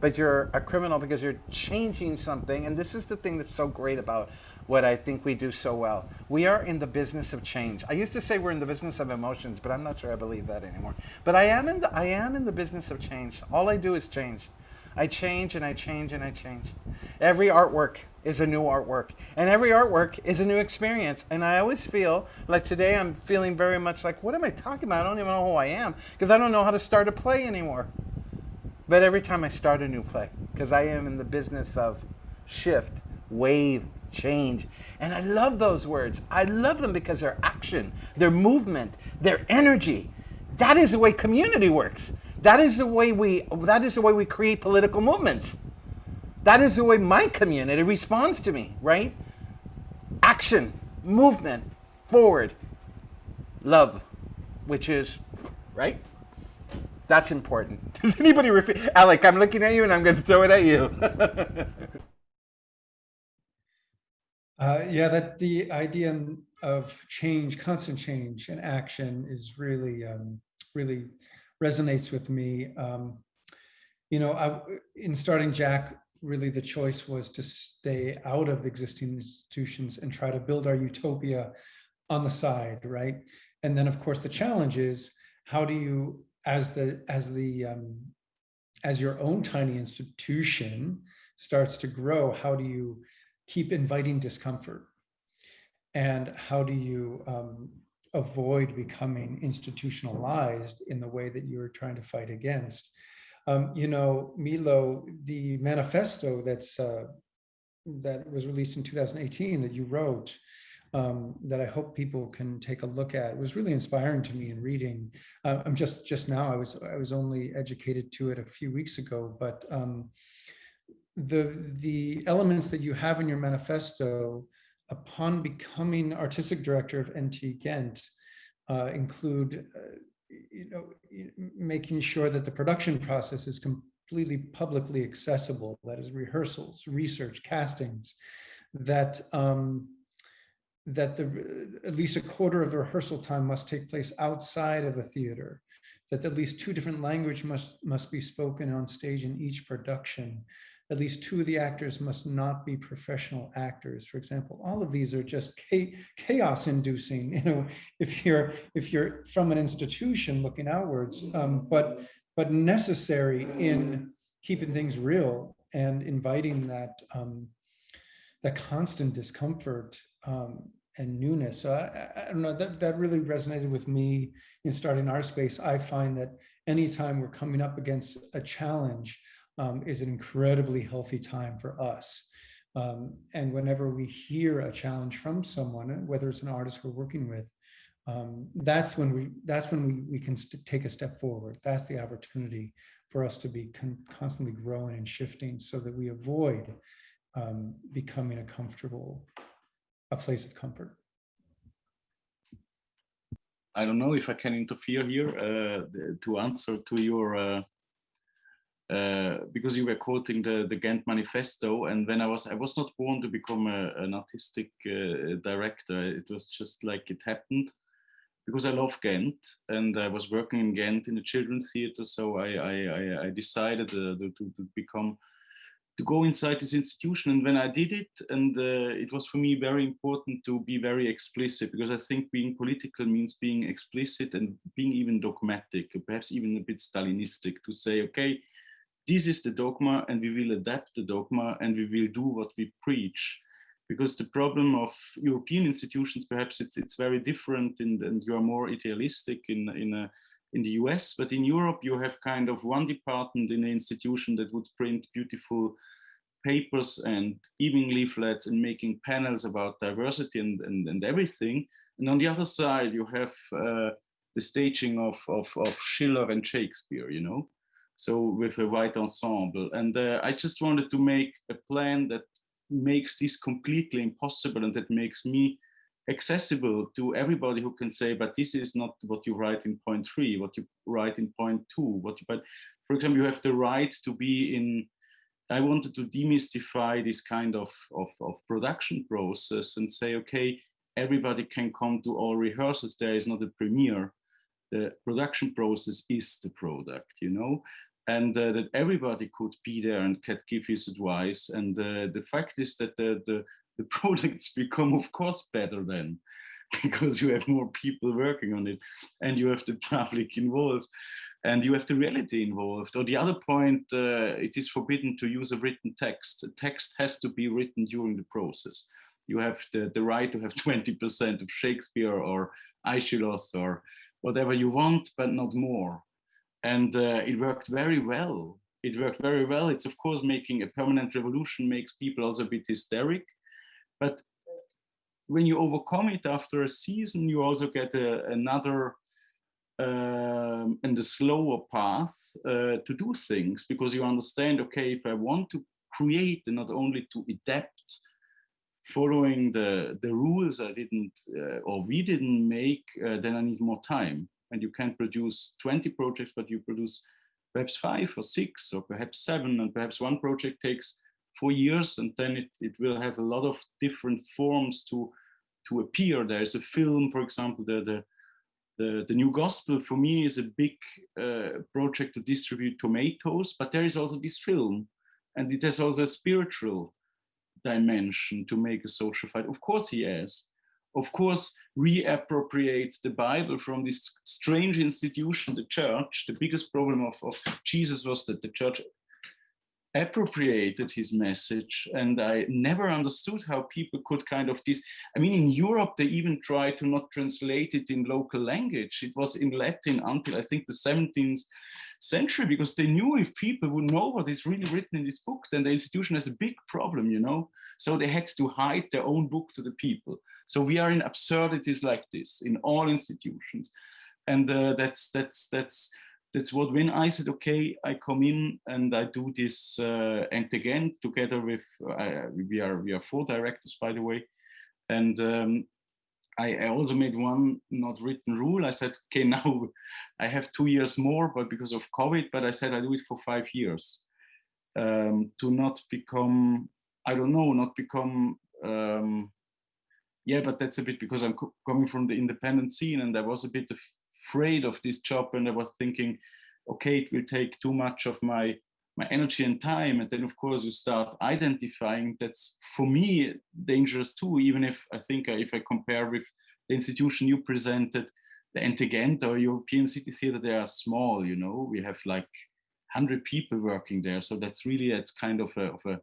but you're a criminal because you're changing something. And this is the thing that's so great about what I think we do so well. We are in the business of change. I used to say we're in the business of emotions, but I'm not sure I believe that anymore. But I am in the, I am in the business of change. All I do is change. I change and I change and I change. Every artwork is a new artwork, and every artwork is a new experience. And I always feel like today I'm feeling very much like, what am I talking about? I don't even know who I am because I don't know how to start a play anymore. But every time I start a new play, because I am in the business of shift, wave, change. And I love those words. I love them because they're action, their movement, their energy. That is the way community works. That is the way we that is the way we create political movements. That is the way my community responds to me, right? Action, movement, forward, love, which is right? That's important. Does anybody refer Alec, I'm looking at you and I'm going to throw it at you. uh, yeah, that the idea of change, constant change and action is really, um, really resonates with me. Um, you know, I, in starting Jack, really the choice was to stay out of the existing institutions and try to build our utopia on the side, right? And then of course the challenge is how do you, as the as the um, as your own tiny institution starts to grow, how do you keep inviting discomfort? And how do you um, avoid becoming institutionalized in the way that you're trying to fight against? Um, you know, Milo, the manifesto that's uh, that was released in 2018 that you wrote, um, that I hope people can take a look at. It was really inspiring to me in reading. Uh, I'm just just now I was I was only educated to it a few weeks ago, but um, the the elements that you have in your manifesto upon becoming artistic director of NT Ghent uh, include uh, you know, making sure that the production process is completely publicly accessible, that is rehearsals, research, castings, that um, that the at least a quarter of the rehearsal time must take place outside of a theater, that at least two different language must must be spoken on stage in each production, at least two of the actors must not be professional actors. For example, all of these are just chaos inducing, you know, if you're if you're from an institution looking outwards, um, but but necessary in keeping things real and inviting that um, that constant discomfort um, and newness. So I, I, don't know, that, that really resonated with me in starting our space. I find that anytime we're coming up against a challenge, um, is an incredibly healthy time for us. Um, and whenever we hear a challenge from someone, whether it's an artist we're working with, um, that's when we that's when we, we can take a step forward. That's the opportunity for us to be con constantly growing and shifting so that we avoid um, becoming a comfortable, a place of comfort. I don't know if I can interfere here uh, to answer to your uh, uh, because you were quoting the, the Ghent Manifesto, and when I was I was not born to become a, an artistic uh, director. It was just like it happened because I love Ghent, and I was working in Ghent in the children's theater. So I I, I decided uh, to, to become to go inside this institution. And when I did it, and uh, it was for me very important to be very explicit because I think being political means being explicit and being even dogmatic, perhaps even a bit Stalinistic to say, okay, this is the dogma and we will adapt the dogma and we will do what we preach because the problem of European institutions, perhaps it's it's very different and, and you are more idealistic in, in, a, in the US, but in Europe you have kind of one department in an institution that would print beautiful papers and evening leaflets and making panels about diversity and, and, and everything. And on the other side, you have uh, the staging of, of, of Schiller and Shakespeare, you know? so with a white ensemble. And uh, I just wanted to make a plan that makes this completely impossible and that makes me accessible to everybody who can say, but this is not what you write in point three, what you write in point two, what you, but for example, you have the right to be in, I wanted to demystify this kind of, of, of production process and say, okay, everybody can come to all rehearsals. There is not a premiere. The production process is the product, you know? and uh, that everybody could be there and could give his advice. And uh, the fact is that the, the, the products become, of course, better then because you have more people working on it and you have the public involved and you have the reality involved. Or the other point, uh, it is forbidden to use a written text. A text has to be written during the process. You have the, the right to have 20% of Shakespeare or Aeschylus or whatever you want, but not more and uh, it worked very well. It worked very well. It's of course making a permanent revolution makes people also a bit hysteric, But when you overcome it after a season, you also get a, another um, and a slower path uh, to do things because you understand, okay, if I want to create and not only to adapt following the, the rules I didn't uh, or we didn't make, uh, then I need more time. And you can produce 20 projects, but you produce perhaps five or six or perhaps seven, and perhaps one project takes four years, and then it, it will have a lot of different forms to, to appear. There's a film, for example, the, the, the, the New Gospel for me is a big uh, project to distribute tomatoes, but there is also this film, and it has also a spiritual dimension to make a social fight. Of course he has. Of course, reappropriate the Bible from this strange institution, the church. The biggest problem of, of Jesus was that the church appropriated his message and I never understood how people could kind of this I mean in Europe they even tried to not translate it in local language. It was in Latin until I think the 17th century because they knew if people would know what is really written in this book then the institution has a big problem you know? So they had to hide their own book to the people. So we are in absurdities like this in all institutions. And uh, that's that's that's that's what when I said, okay, I come in and I do this uh, and again together with, uh, we are we are four directors, by the way. And um, I, I, also made one not written rule. I said, okay, now I have two years more, but because of COVID, but I said I do it for five years um, to not become, I don't know, not become, um, yeah, but that's a bit because I'm coming from the independent scene and I was a bit afraid of this job and I was thinking, okay, it will take too much of my my energy and time. And then of course you start identifying that's for me dangerous too, even if I think if I compare with the institution you presented, the Entegenta or European City Theatre, they are small, you know, we have like 100 people working there. So that's really, it's kind of a, of a,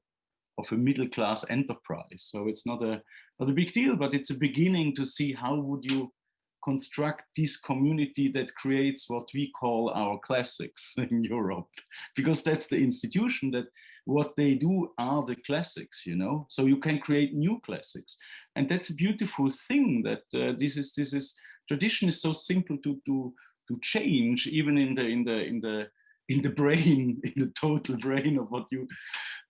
of a middle class enterprise. So it's not a, not a big deal, but it's a beginning to see how would you construct this community that creates what we call our classics in Europe, because that's the institution that what they do are the classics, you know. So you can create new classics, and that's a beautiful thing. That uh, this is this is tradition is so simple to to to change, even in the in the in the in the brain, in the total brain of what you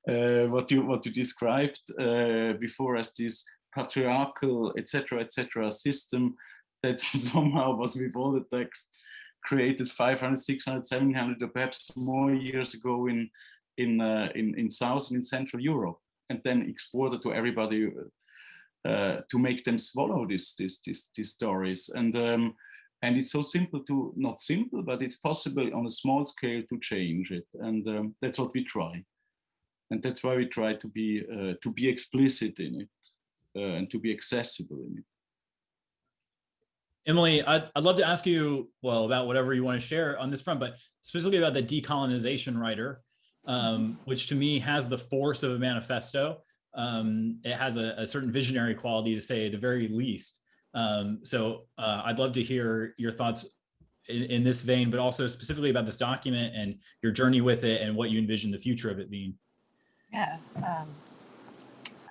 uh, what you what you described uh, before as this patriarchal etc etc system that somehow was all the text created 500, 600, 700 or perhaps more years ago in in uh, in, in South and in Central Europe, and then exported to everybody uh, to make them swallow this this this these stories. And um, and it's so simple to not simple, but it's possible on a small scale to change it, and um, that's what we try. And that's why we try to be uh, to be explicit in it uh, and to be accessible in it. Emily, I'd, I'd love to ask you, well, about whatever you want to share on this front, but specifically about the decolonization rider, um, which to me has the force of a manifesto. Um, it has a, a, certain visionary quality to say the very least. Um, so uh, I'd love to hear your thoughts in, in, this vein, but also specifically about this document and your journey with it and what you envision the future of it being. Yeah. Um,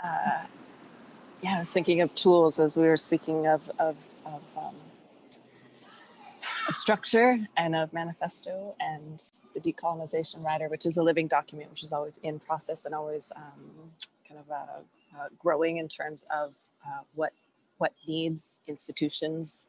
uh, yeah, I was thinking of tools as we were speaking of, of, of um, of structure and of manifesto and the decolonization rider, which is a living document, which is always in process and always um, kind of uh, uh, growing in terms of uh, what what needs institutions,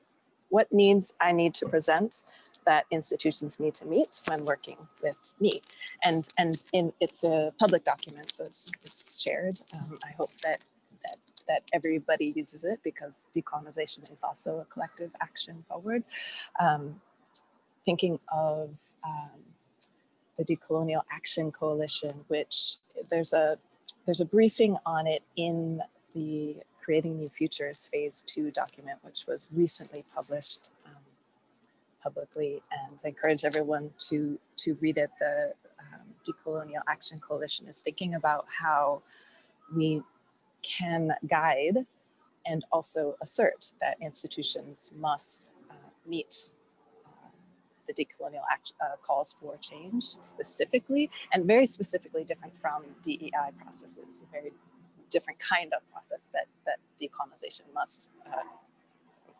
what needs I need to present that institutions need to meet when working with me. And and in it's a public document, so it's it's shared. Um, I hope that that that everybody uses it because decolonization is also a collective action forward. Um, thinking of um, the Decolonial Action Coalition, which there's a there's a briefing on it in the Creating New Futures Phase 2 document, which was recently published um, publicly, and I encourage everyone to, to read it. The um, Decolonial Action Coalition is thinking about how we can guide and also assert that institutions must uh, meet uh, the decolonial act, uh, calls for change specifically and very specifically different from DEI processes, a very different kind of process that that decolonization must uh,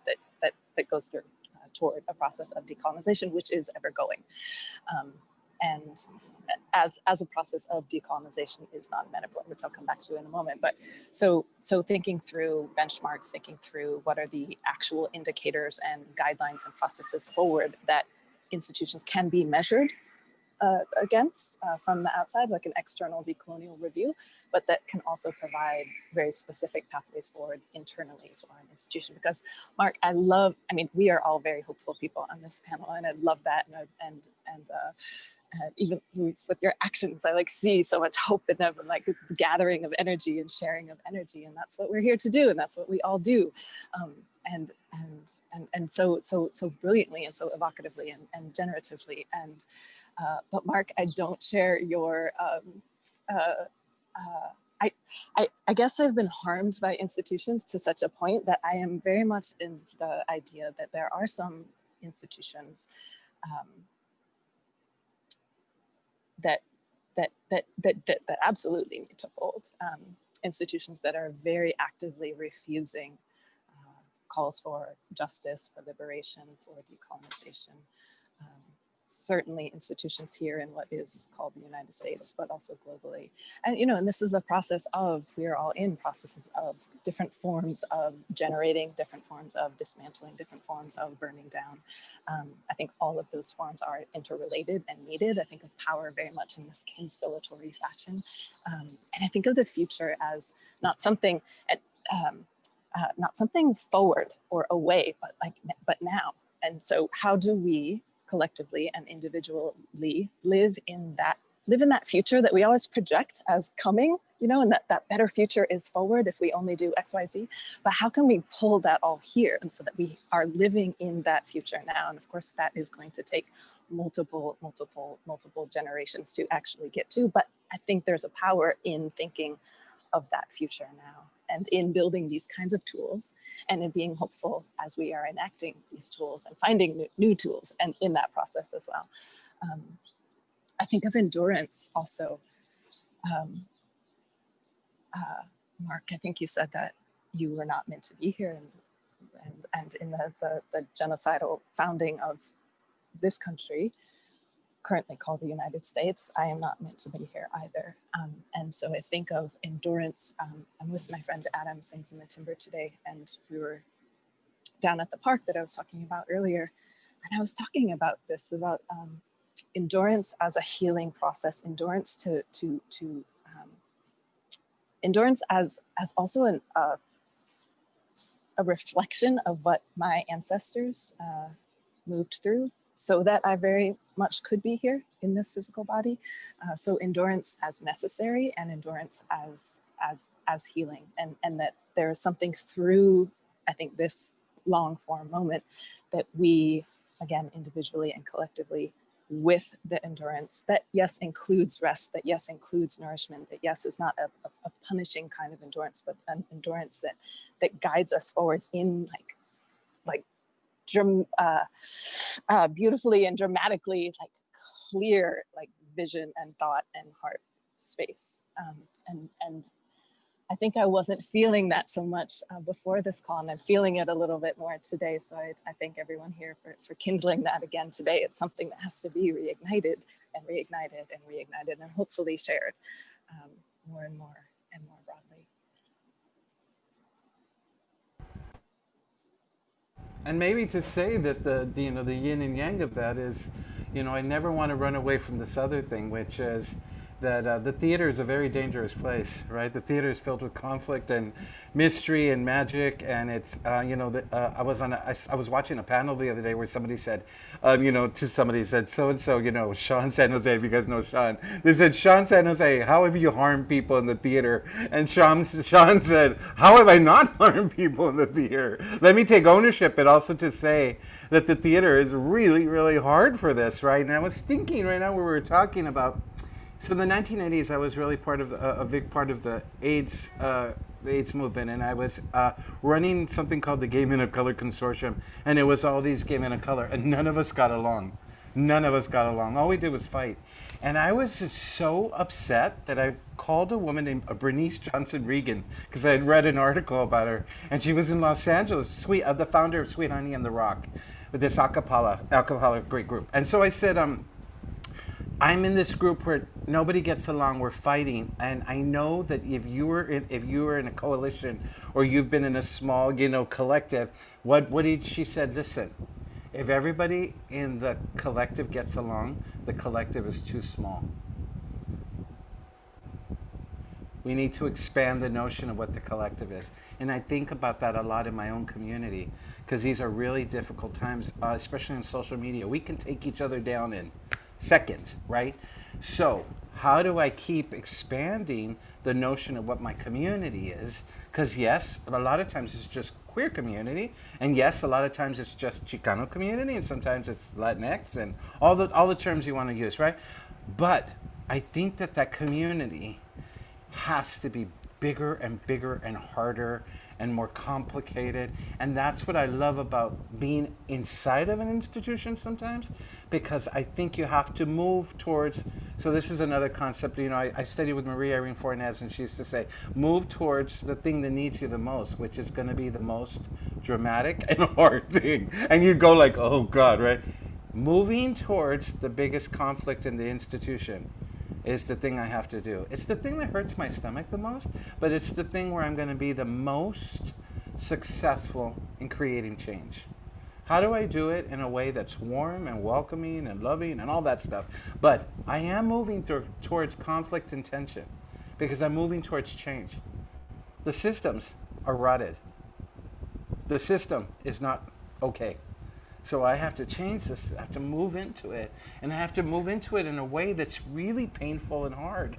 that that that goes through uh, toward a process of decolonization, which is ever going, um, and as as a process of decolonization is not a metaphor, which I'll come back to in a moment. But so so thinking through benchmarks, thinking through what are the actual indicators and guidelines and processes forward that institutions can be measured uh, against uh, from the outside, like an external decolonial review, but that can also provide very specific pathways forward internally for an institution. Because Marc, I love, I mean, we are all very hopeful people on this panel and I love that. And, and, and uh, uh, even with your actions, I like see so much hope in them and like gathering of energy and sharing of energy. And that's what we're here to do. And that's what we all do. Um, and, and, and, and so, so, so brilliantly and so evocatively and, and generatively. And, uh, but Marc, I don't share your, um, uh, uh, I, I, I, guess I've been harmed by institutions to such a point that I am very much in the idea that there are some institutions um, that, that, that, that, that, that absolutely need to fold. Um, institutions that are very actively refusing uh, calls for justice, for liberation, for decolonization, certainly institutions here in what is called the United States, but also globally. And, you know, and this is a process of, we are all in processes of different forms of generating, different forms of dismantling, different forms of burning down. Um, I think all of those forms are interrelated and needed. I think of power very much in this constellatory fashion. Um, and I think of the future as not something, um, uh, not something forward or away, but like, but now. And so how do we collectively and individually live in that live in that future that we always project as coming, you know, and that that better future is forward if we only do X, Y, Z. But how can we pull that all here and so that we are living in that future now? And of course, that is going to take multiple, multiple, multiple generations to actually get to. But I think there's a power in thinking of that future now and in building these kinds of tools and in being hopeful as we are enacting these tools and finding new, new tools and in that process as well. Um, I think of endurance also. Um, uh, Marc, I think you said that you were not meant to be here and, and, and in the, the, the genocidal founding of this country, currently called the United States, I am not meant to be here either. Um, and so I think of endurance. Um, I'm with my friend Adam Sings in the Timber today, and we were down at the park that I was talking about earlier. And I was talking about this, about um, endurance as a healing process, endurance to, to, to um, endurance as, as also an, uh, a reflection of what my ancestors uh, moved through so that I very much could be here in this physical body. Uh, so endurance as necessary and endurance as as as healing and and that there is something through I think this long form moment that we again individually and collectively with the endurance that yes includes rest that yes includes nourishment that yes is not a, a, a punishing kind of endurance but an endurance that that guides us forward in like like uh, uh, beautifully and dramatically like clear like vision and thought and heart space. Um, and, and I think I wasn't feeling that so much uh, before this call and I'm feeling it a little bit more today. So I, I thank everyone here for, for kindling that again today. It's something that has to be reignited and reignited and reignited and hopefully shared um, more and more and more broadly. And maybe to say that the, you know the yin and yang of that is, you know, I never want to run away from this other thing, which is that uh, the theater is a very dangerous place, right? The theater is filled with conflict and mystery and magic, and it's uh, you know the, uh, I was on a, I, I was watching a panel the other day where somebody said, um, you know, to somebody said so and so, you know, Sean San Jose, if you guys know Sean, they said Sean San Jose, how have you harmed people in the theater? And Sean Sean said, how have I not harmed people in the theater? Let me take ownership, but also to say that the theater is really really hard for this, right? And I was thinking right now we were talking about so the 1980s, I was really part of the, a big part of the AIDS uh, AIDS movement, and I was uh, running something called the Gay Men of Color Consortium, and it was all these gay men of color, and none of us got along. None of us got along. All we did was fight. And I was just so upset that I called a woman named uh, Bernice Johnson Reagon because I had read an article about her, and she was in Los Angeles, sweet, uh, the founder of Sweet Honey in the Rock, with this acapella, acapella great group. And so I said, um, I'm in this group where nobody gets along. We're fighting, and I know that if you were in, if you were in a coalition or you've been in a small, you know, collective, what what did she said? Listen, if everybody in the collective gets along, the collective is too small. We need to expand the notion of what the collective is. And I think about that a lot in my own community because these are really difficult times, uh, especially in social media. We can take each other down in seconds, right? So, how do I keep expanding the notion of what my community is? Because, yes, a lot of times it's just queer community, and yes, a lot of times it's just Chicano community, and sometimes it's Latinx, and all the all the terms you want to use, right? But I think that that community has to be bigger and bigger and harder and more complicated. And that's what I love about being inside of an institution sometimes, because I think you have to move towards. So, this is another concept. You know, I, I studied with Marie Irene Fornes, and she used to say, move towards the thing that needs you the most, which is going to be the most dramatic and hard thing. And you go, like, oh God, right? Moving towards the biggest conflict in the institution is the thing I have to do. It's the thing that hurts my stomach the most, but it's the thing where I'm going to be the most successful in creating change. How do I do it in a way that's warm and welcoming and loving and all that stuff? But I am moving towards conflict and tension because I'm moving towards change. The systems are rotted. The system is not okay. So I have to change this, I have to move into it. And I have to move into it in a way that's really painful and hard.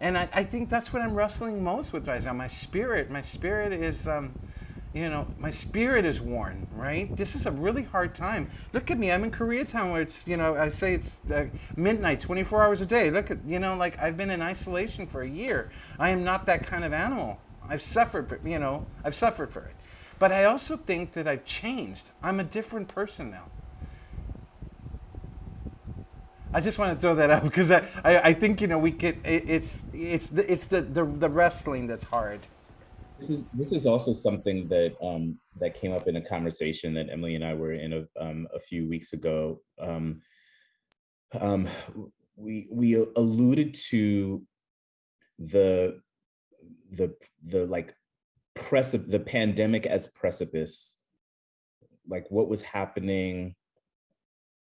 And I, I think that's what I'm wrestling most with right now. My spirit, my spirit is, um, you know, my spirit is worn, right? This is a really hard time. Look at me, I'm in Koreatown where it's, you know, I say it's uh, midnight, 24 hours a day. Look at, you know, like I've been in isolation for a year. I am not that kind of animal. I've suffered, for, you know, I've suffered for it. But I also think that I've changed. I'm a different person now. I just want to throw that out because I, I, I think you know we could it, it's it's the, it's the, the the wrestling that's hard. This is this is also something that um, that came up in a conversation that Emily and I were in a um, a few weeks ago. Um, um, we we alluded to the the the like precipice, the pandemic as precipice, like what was happening,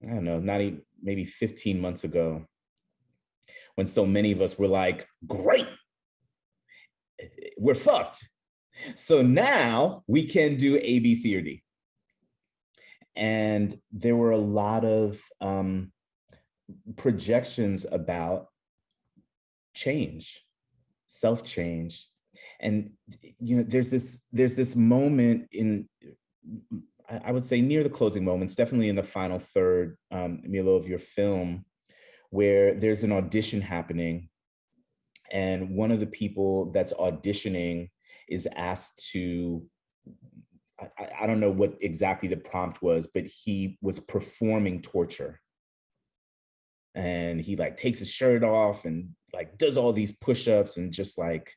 I don't know, not even maybe 15 months ago, when so many of us were like, great, we're fucked. So now we can do A, B, C, or D. And there were a lot of um, projections about change, self change, and you know there's this there's this moment in I would say near the closing moments, definitely in the final third, um, Milo, of your film, where there's an audition happening, and one of the people that's auditioning is asked to. I, I don't know what exactly the prompt was, but he was performing torture, and he like takes his shirt off and like does all these push-ups and just like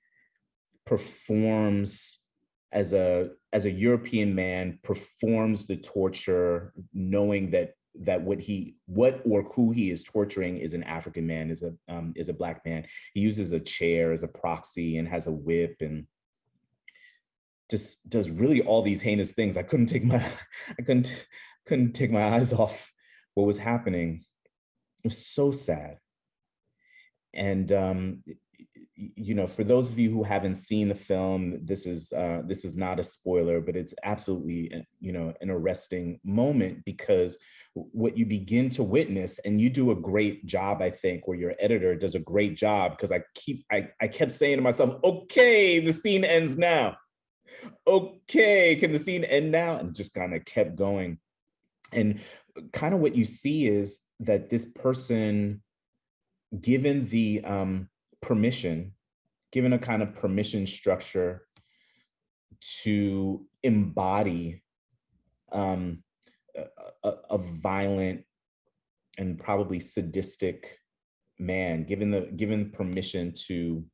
performs as a as a European man performs the torture, knowing that that what he what or who he is torturing is an African man, is a um, is a black man. He uses a chair as a proxy and has a whip and just does really all these heinous things. I couldn't take my I couldn't couldn't take my eyes off what was happening. It was so sad. And um, you know, for those of you who haven't seen the film, this is uh, this is not a spoiler, but it's absolutely you know an arresting moment because what you begin to witness, and you do a great job, I think, where your editor does a great job because I keep I, I kept saying to myself, okay, the scene ends now. Okay, can the scene end now? And just kind of kept going. And kind of what you see is that this person, given the um, permission, given a kind of permission structure to embody um, a, a, violent and probably sadistic man, given the given permission to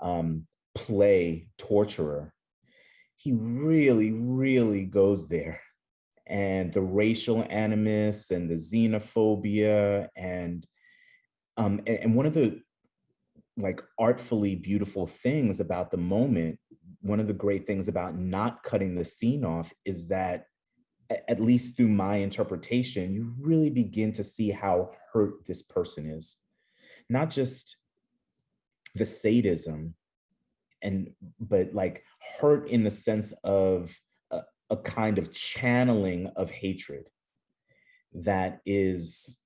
um, play torturer, he really, really goes there. And the racial animus and the xenophobia and um, and, and one of the like artfully beautiful things about the moment, one of the great things about not cutting the scene off is that at least through my interpretation, you really begin to see how hurt this person is. Not just the sadism, and but like hurt in the sense of a, a kind of channeling of hatred that is,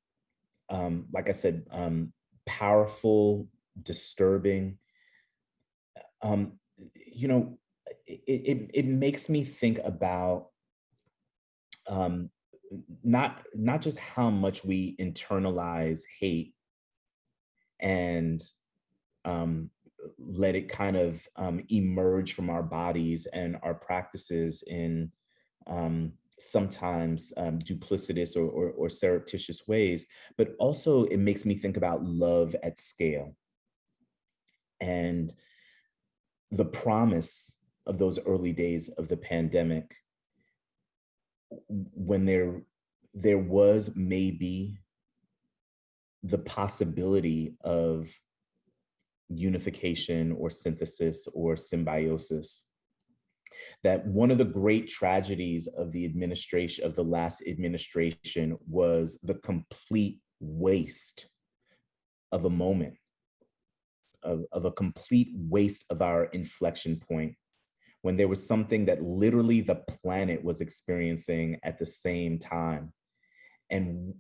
um, like I said, um, powerful, disturbing. Um, you know, it, it, it makes me think about um, not not just how much we internalize hate and um, let it kind of um, emerge from our bodies and our practices in um, sometimes um, duplicitous or, or, or surreptitious ways, but also it makes me think about love at scale and the promise of those early days of the pandemic when there there was maybe the possibility of unification or synthesis or symbiosis that one of the great tragedies of the administration of the last administration was the complete waste of a moment of, of a complete waste of our inflection point when there was something that literally the planet was experiencing at the same time. And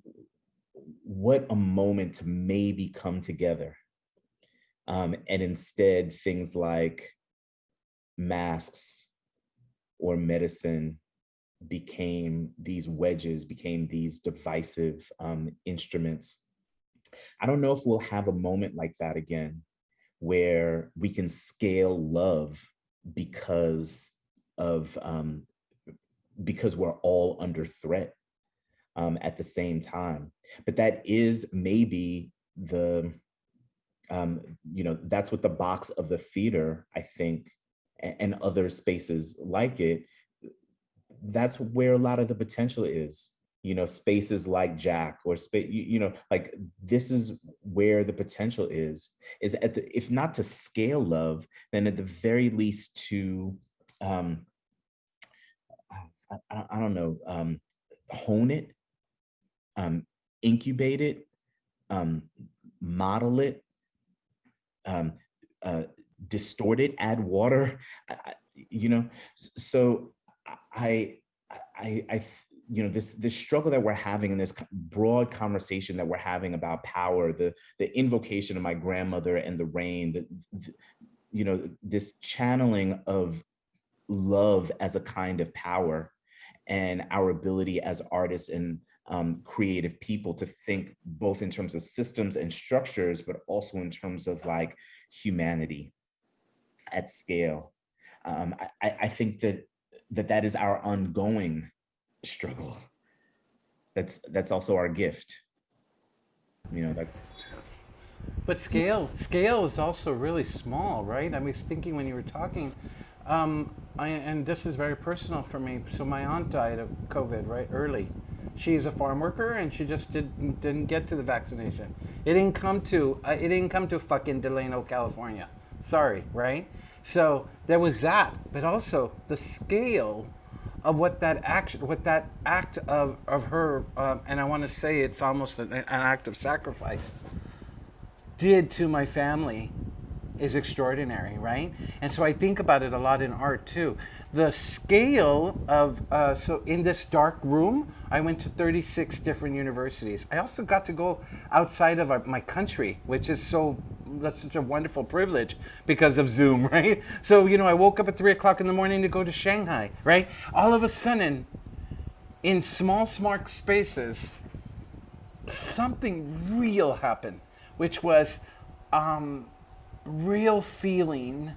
what a moment to maybe come together. Um, and instead, things like masks or medicine became these wedges, became these divisive um, instruments. I don't know if we'll have a moment like that again, where we can scale love because of um, because we're all under threat um, at the same time. But that is maybe the um, you know that's what the box of the theater I think and, and other spaces like it. That's where a lot of the potential is you know spaces like jack or space you, you, know like this is where the potential is is at the if not to scale love then at the very least to um i, I, don't know um hone it um incubate it um model it um uh distort it add water I, you know so i i i you know this this struggle that we're having in this broad conversation that we're having about power the the invocation of my grandmother and the rain the, the you know this channeling of love as a kind of power and our ability as artists and um, creative people to think both in terms of systems and structures, but also in terms of like humanity at scale. Um, I, I think that that that is our ongoing struggle. That's that's also our gift. You know that's but scale scale is also really small right? I was thinking when you were talking um, I, and this is very personal for me. So my aunt died of covid right early. She's a farm worker and she just didn't didn't get to the vaccination. It didn't come to uh, it didn't come to fucking delano california. Sorry right? So there was that but also the scale of what that action, what that act of of her, um, and I want to say it's almost an, an act of sacrifice, did to my family is extraordinary, right? And so I think about it a lot in art too. The scale of, uh, so in this dark room, I went to 36 different universities. I also got to go outside of our, my country, which is so, that's such a wonderful privilege because of Zoom, right? So, you know, I woke up at three o'clock in the morning to go to Shanghai, right? All of a sudden, in small, smart spaces, something real happened, which was, um, real feeling,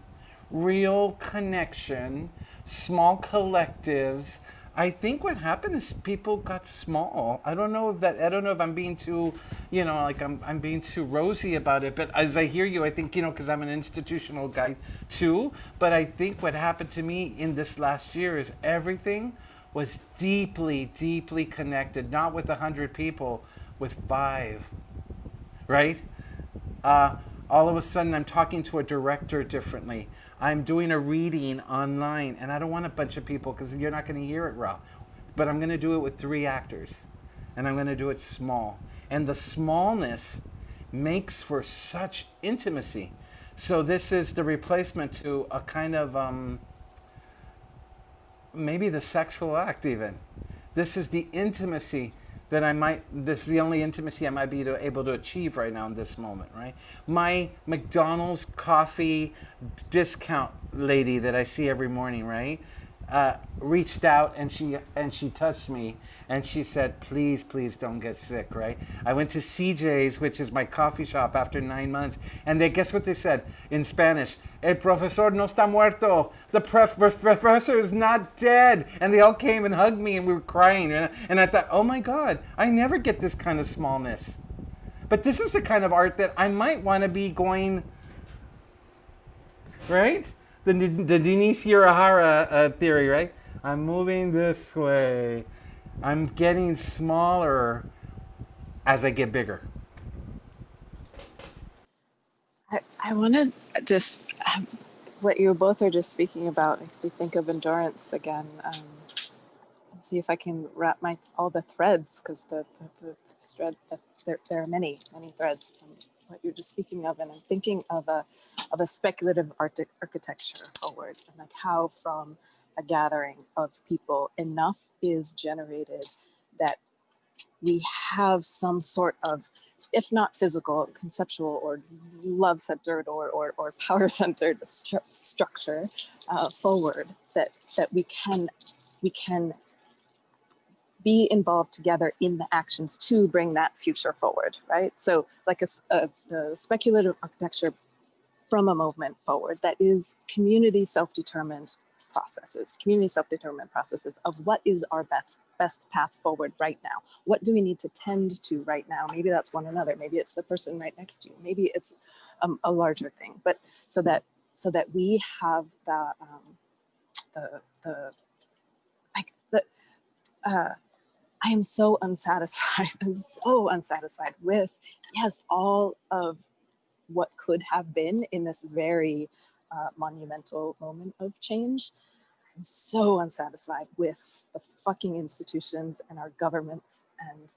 real connection, small collectives, I think what happened is people got small. I don't know if that. I don't know if I'm being too, you know, like I'm I'm being too rosy about it. But as I hear you, I think you know because I'm an institutional guy too. But I think what happened to me in this last year is everything was deeply, deeply connected. Not with a hundred people, with five. Right. Uh, all of a sudden, I'm talking to a director differently. I'm doing a reading online, and I don't want a bunch of people because you're not going to hear it raw. But I'm going to do it with three actors, and I'm going to do it small. And the smallness makes for such intimacy. So this is the replacement to a kind of um, maybe the sexual act, even. This is the intimacy that I might, this is the only intimacy I might be to, able to achieve right now in this moment, right? My McDonald's coffee discount lady that I see every morning, right? Uh, reached out and she and she touched me and she said, "Please, please don't get sick." Right? I went to CJ's, which is my coffee shop, after nine months, and they guess what they said in Spanish? El profesor no está muerto. The prof- professor is not dead. And they all came and hugged me, and we were crying. And I thought, oh my God, I never get this kind of smallness. But this is the kind of art that I might want to be going, right? The, the Denise Uyehara uh, theory, right? I'm moving this way. I'm getting smaller as I get bigger. I, I want to just um, what you both are just speaking about makes me think of endurance again. Um, see if I can wrap my all the threads because the the, the thread the, there there are many many threads what you're just speaking of, and I'm thinking of a of a speculative architecture forward, and like how from a gathering of people enough is generated that we have some sort of if not physical, conceptual or love centered or, or, or power centered stru structure uh, forward that, that we can, we can be involved together in the actions to bring that future forward, right? So like a, a, a speculative architecture from a movement forward that is community self-determined processes, community self-determined processes of what is our best best path forward right now? What do we need to tend to right now? Maybe that's one another. Maybe it's the person right next to you. Maybe it's um, a larger thing. But so that so that we have the um, the the like the uh, I am so unsatisfied. I'm so unsatisfied with yes all of what could have been in this very uh, monumental moment of change I'm so unsatisfied with the fucking institutions and our governments and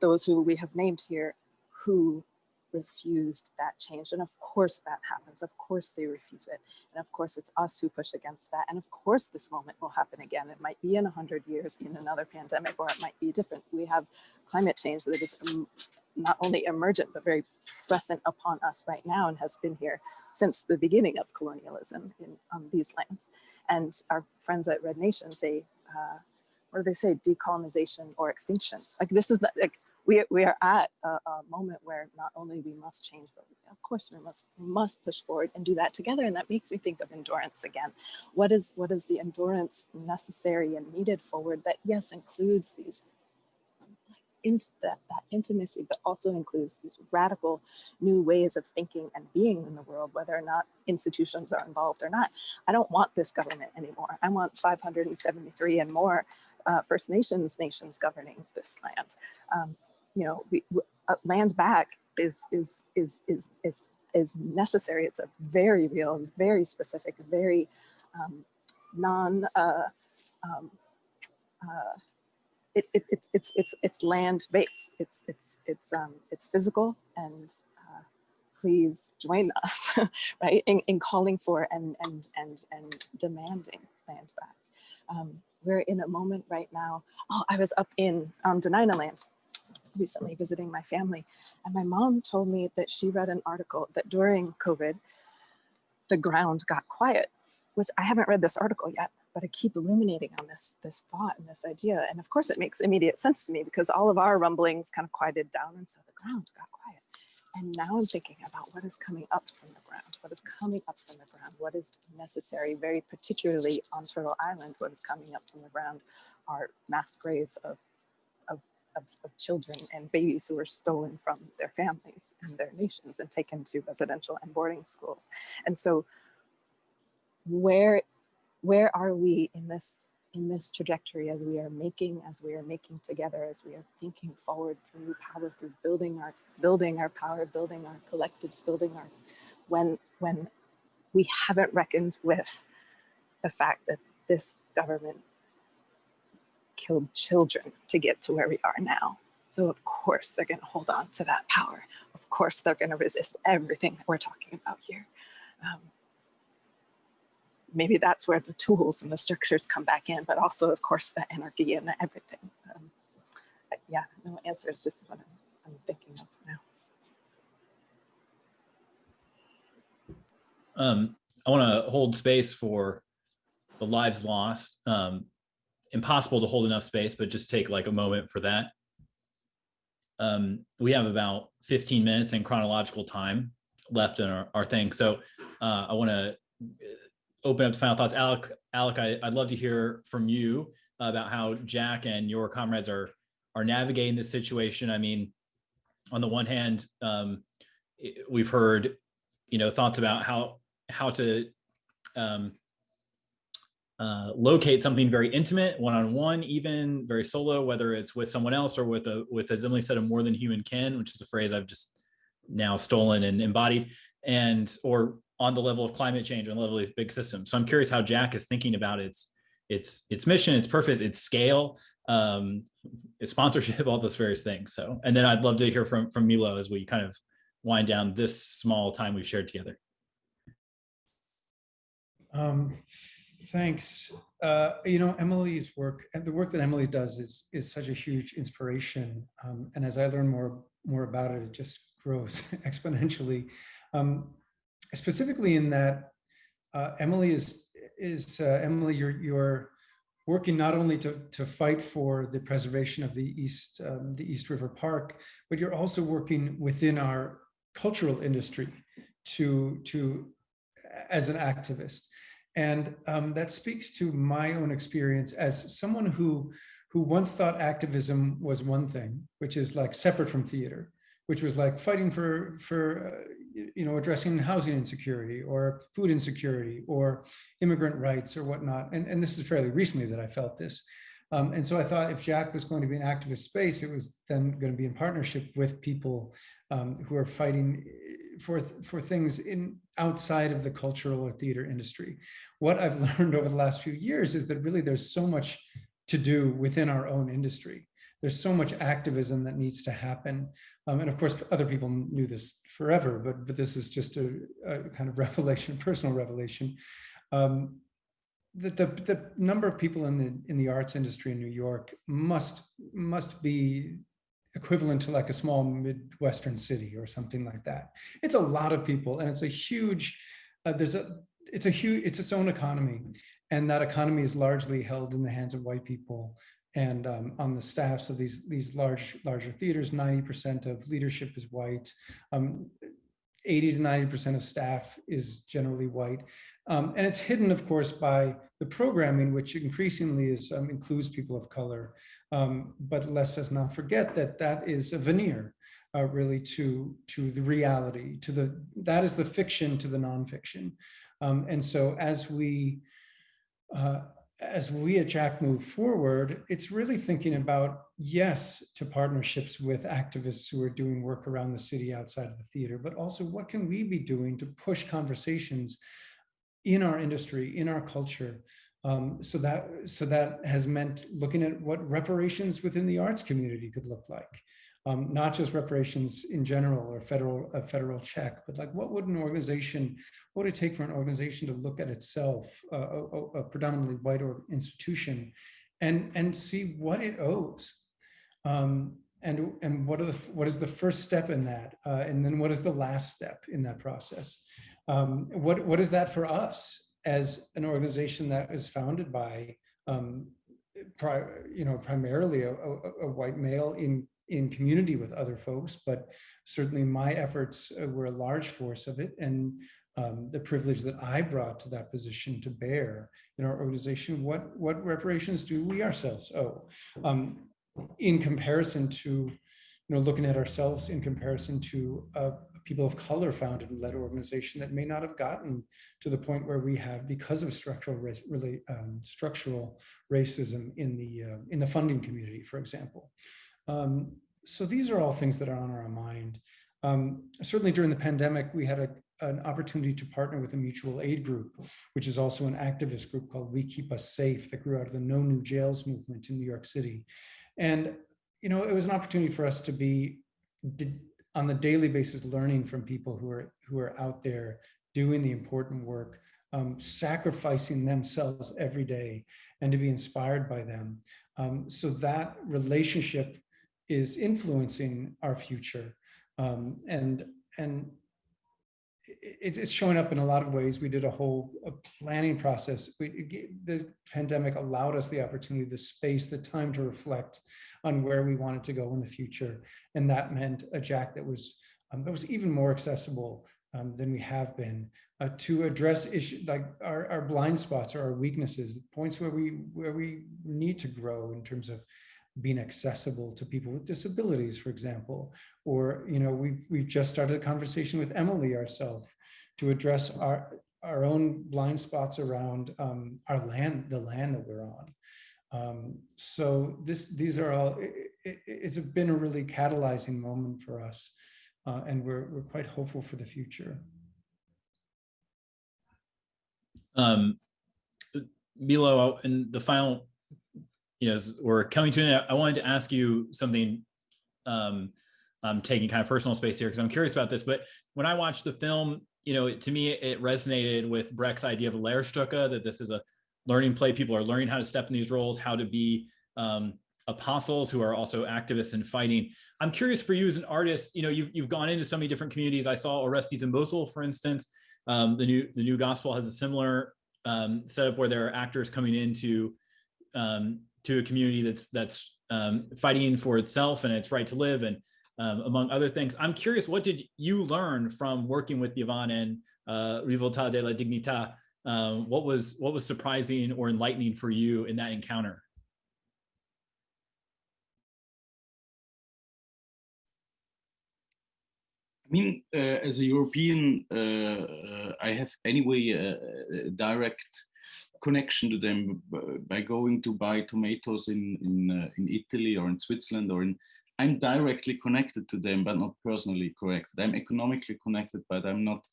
those who we have named here who refused that change. And of course that happens. Of course they refuse it. And of course it's us who push against that. And of course this moment will happen again. It might be in 100 years in another pandemic, or it might be different. We have climate change that is not only emergent, but very present upon us right now and has been here since the beginning of colonialism in on these lands. And our friends at Red Nation say, uh, what do they say, decolonization or extinction? Like this is not, like we, we are at a, a, moment where not only we must change, but of course we must must push forward and do that together. And that makes me think of endurance again. What is what is the endurance necessary and needed forward that yes includes these into that, that intimacy, but also includes these radical new ways of thinking and being in the world, whether or not institutions are involved or not. I don't want this government anymore. I want 573 and more uh, First Nations nations governing this land. Um, you know, we, uh, land back is, is, is, is, is, is necessary. It's a very real, very specific, very um, non, uh, um, uh, it, it, it's it's it's it's land based. It's it's it's um it's physical and uh, please join us, right? In, in calling for and and and and demanding land back. Um, we're in a moment right now. Oh, I was up in um, Dena'ina land recently visiting my family, and my mom told me that she read an article that during COVID, the ground got quiet, which I haven't read this article yet, but I keep illuminating on this, this thought and this idea. And of course it makes immediate sense to me because all of our rumblings kind of quieted down and so the ground got quiet. and now I'm thinking about what is coming up from the ground, what is coming up from the ground, what is necessary, very particularly on Turtle Island, what is coming up from the ground are mass graves of, of, of, children and babies who were stolen from their families and their nations and taken to residential and boarding schools. And so where, where are we in this in this trajectory as we are making, as we are making together, as we are thinking forward through power, through building our, building our power, building our collectives, building our, when, when we haven't reckoned with the fact that this government killed children to get to where we are now. So of course they're gonna hold on to that power. Of course they're gonna resist everything that we're talking about here. Um, maybe that's where the tools and the structures come back in, but also, of course, the anarchy and the everything. Um, yeah, no answer is just what I'm, I'm thinking of now. Um, I want to hold space for the lives lost. Um, impossible to hold enough space, but just take like a moment for that. Um, we have about 15 minutes in chronological time left in our, our thing. So uh, I want to open up to final thoughts. Alec, Alec, I, would love to hear from you about how Jack and your comrades are are navigating this situation. I mean, on the one hand, um, we've heard, you know, thoughts about how how to um, uh, locate something very intimate, one-on-one, -on -one, even very solo, whether it's with someone else or with a with, as Emily said, a more than human kin, which is a phrase I've just now stolen and embodied, and or on the level of climate change, on the level of big systems. So I'm curious how Jack is thinking about its its its mission, its purpose, its scale, um, its sponsorship, all those various things. So, and then I'd love to hear from from Milo as we kind of wind down this small time we've shared together. Um, thanks. Uh, you know, Emily's work and the work that Emily does is is such a huge inspiration. Um, and as I learn more more about it, it just grows exponentially. Um, specifically in that uh, Emily is is uh, Emily, you're you're working not only to to fight for the preservation of the East um, the East River Park, but you're also working within our cultural industry to to as an activist, and um, that speaks to my own experience as someone who who once thought activism was one thing, which is like separate from theater, which was like fighting for for uh, you know, addressing housing insecurity or food insecurity or immigrant rights or whatnot. And, and this is fairly recently that I felt this. Um, and so I thought if Jack was going to be an activist space, it was then going to be in partnership with people um, who are fighting for, for things in outside of the cultural or theater industry. What I've learned over the last few years is that really there's so much to do within our own industry there's so much activism that needs to happen. Um, and of course, other people knew this forever, but, but this is just a, a kind of revelation, personal revelation. Um, the, the, the number of people in the, in the arts industry in New York must, must be equivalent to like a small Midwestern city or something like that. It's a lot of people and it's a huge, uh, there's a, it's a huge, it's its own economy. And that economy is largely held in the hands of white people and um, on the staffs of these these large larger theaters 90% of leadership is white um, 80 to 90% of staff is generally white. Um, and it's hidden of course by the programming which increasingly is um, includes people of color. Um, but let's just not forget that that is a veneer uh, really to to the reality to the that is the fiction to the nonfiction. Um, and so as we uh, as we at Jack move forward, it's really thinking about, yes, to partnerships with activists who are doing work around the city outside of the theater, but also what can we be doing to push conversations in our industry, in our culture, um, so that so that has meant looking at what reparations within the arts community could look like um, not just reparations in general or federal a federal check, but like what would an organization, what would it take for an organization to look at itself, uh, a, a, predominantly white or institution, and and see what it owes, um, and and what are the what is the first step in that, uh, and then what is the last step in that process? Um, what what is that for us as an organization that is founded by um, pri you know primarily a, a, a white male in in community with other folks, but certainly my efforts uh, were a large force of it. And um, the privilege that I brought to that position to bear in our organization, what, what reparations do we ourselves owe? Um, in comparison to, you know, looking at ourselves in comparison to people of color founded and led organization that may not have gotten to the point where we have because of structural really, um, structural racism in the uh, in the funding community, for example. Um, so these are all things that are on our mind. Um, certainly during the pandemic, we had a, an opportunity to partner with a mutual aid group, which is also an activist group called We Keep Us Safe that grew out of the No New Jails movement in New York City. And, you know, it was an opportunity for us to be on the daily basis learning from people who are who are out there doing the important work um, sacrificing themselves every day and to be inspired by them um, so that relationship is influencing our future um, and and it, it's showing up in a lot of ways. We did a whole a planning process. We, the pandemic allowed us the opportunity, the space, the time to reflect on where we wanted to go in the future. And that meant a jack that was, um, that was even more accessible um, than we have been uh, to address issues like our, our blind spots or our weaknesses, the points where we, where we need to grow in terms of being accessible to people with disabilities, for example. Or, you know, we've, we've just started a conversation with Emily ourselves to address our, our own blind spots around um, our land, the land that we're on. Um, so this, these are all, it, it, it's been a really catalyzing moment for us. Uh, and we're, we're quite hopeful for the future. Um, Milo, in the final you know, we're coming to an end, I wanted to ask you something. Um, I'm taking kind of personal space here because I'm curious about this. But when I watched the film, you know, to me, it resonated with Brecht's idea of a Lehrstücke, that this is a learning play. People are learning how to step in these roles, how to be um, apostles who are also activists and fighting. I'm curious for you as an artist, you know, you've, you've gone into so many different communities. I saw Orestes in Mosul, for instance. Um, the new the new gospel has a similar um, setup where there are actors coming into um, to a community that's that's um, fighting for itself and its right to live and um, among other things. I'm curious, what did you learn from working with Yvan and uh, Rivolta della Dignità? Um, what was what was surprising or enlightening for you in that encounter? I mean, uh, as a European, uh, uh I have anyway a direct connection to them by going to buy tomatoes in in uh, in Italy or in Switzerland or in I'm directly connected to them, but not personally connected. I'm economically connected, but I'm not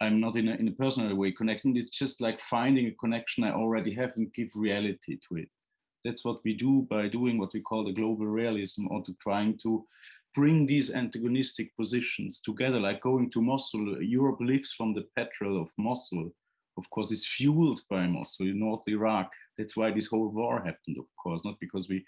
I'm not in a, in a personal way connecting. It's just like finding a connection I already have and give reality to it. That's what we do by doing what we call the global realism or to trying to bring these antagonistic positions together, like going to Mosul. Europe lives from the petrol of Mosul of course, is fueled by Mosul in North Iraq. That's why this whole war happened, of course, not because we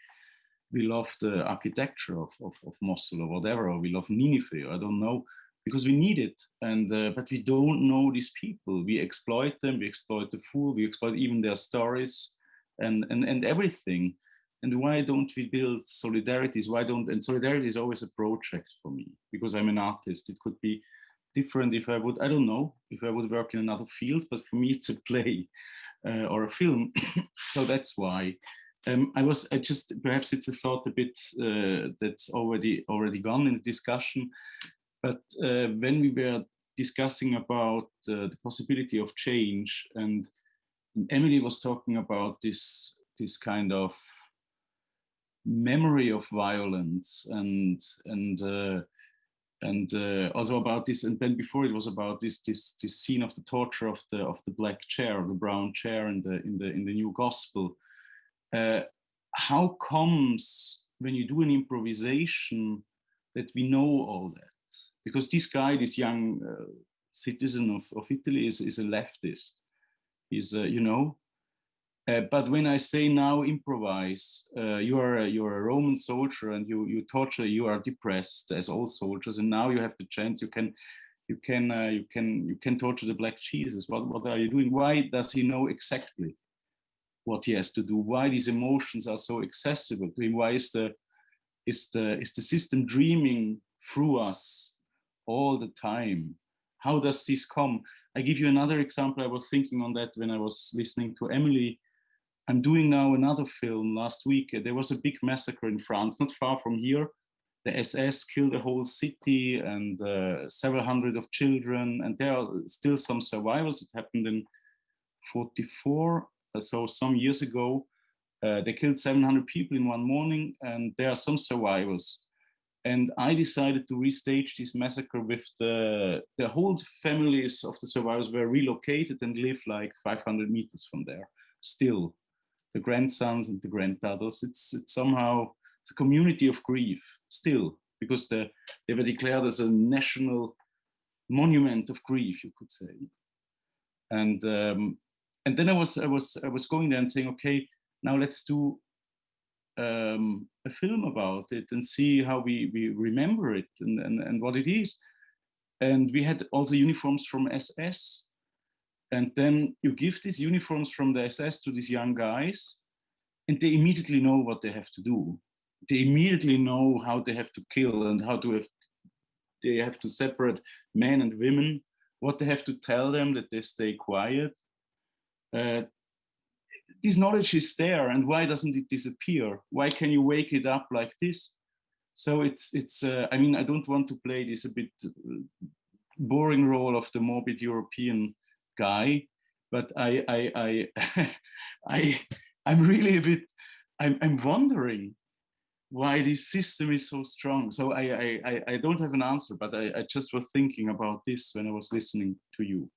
we love the architecture of, of, of Mosul or whatever, or we love Nineveh, I don't know, because we need it. And uh, but we don't know these people. We exploit them, we exploit the food, we exploit even their stories and, and, and everything. And why don't we build solidarities? Why don't, and solidarity is always a project for me because I'm an artist. It could be different if I would, I don't know, if I would work in another field, but for me it's a play uh, or a film. so that's why. Um, I was, I just, perhaps it's a thought a bit uh, that's already already gone in the discussion, but uh, when we were discussing about uh, the possibility of change and Emily was talking about this, this kind of memory of violence and, and uh, and uh, also about this and then before it was about this this this scene of the torture of the of the black chair the brown chair in the in the in the new gospel. Uh, how comes when you do an improvisation that we know all that? Because this guy this young uh, citizen of, of italy is, is a leftist. He's uh, you know uh, but when I say now improvise, uh, you are a, you are a Roman soldier and you you torture, you are depressed as all soldiers, and now you have the chance. You can you can uh, you can you can torture the black Jesus. What what are you doing? Why does he know exactly what he has to do? Why these emotions are so accessible to him? Why is the is the is the system dreaming through us all the time? How does this come? I give you another example. I was thinking on that when I was listening to Emily. I'm doing now another film. Last week, there was a big massacre in France, not far from here. The SS killed a whole city and uh, several hundred of children, and there are still some survivors. It happened in 44, uh, so some years ago. Uh, they killed 700 people in one morning, and there are some survivors. And I decided to restage this massacre with the, the whole families of the survivors were relocated and live like 500 meters from there. Still, the grandsons and the granddaughters, it's, it's somehow, it's a community of grief, still, because the, they were declared as a national monument of grief, you could say. And um, and then I was I was I was going there and saying, okay, now let's do um, a film about it and see how we we remember it and, and and what it is. And we had also uniforms from SS. And then you give these uniforms from the SS to these young guys, and they immediately know what they have to do. They immediately know how they have to kill and how to have they have to separate men and women, what they have to tell them that they stay quiet, uh, this knowledge is there and why doesn't it disappear? Why can you wake it up like this? So it's, it's. Uh, I mean, I don't want to play this a bit uh, boring role of the morbid European guy, but I, I, I, I, I'm really a bit, I'm, I'm wondering why this system is so strong. So I, I, I don't have an answer, but I, I just was thinking about this when I was listening to you.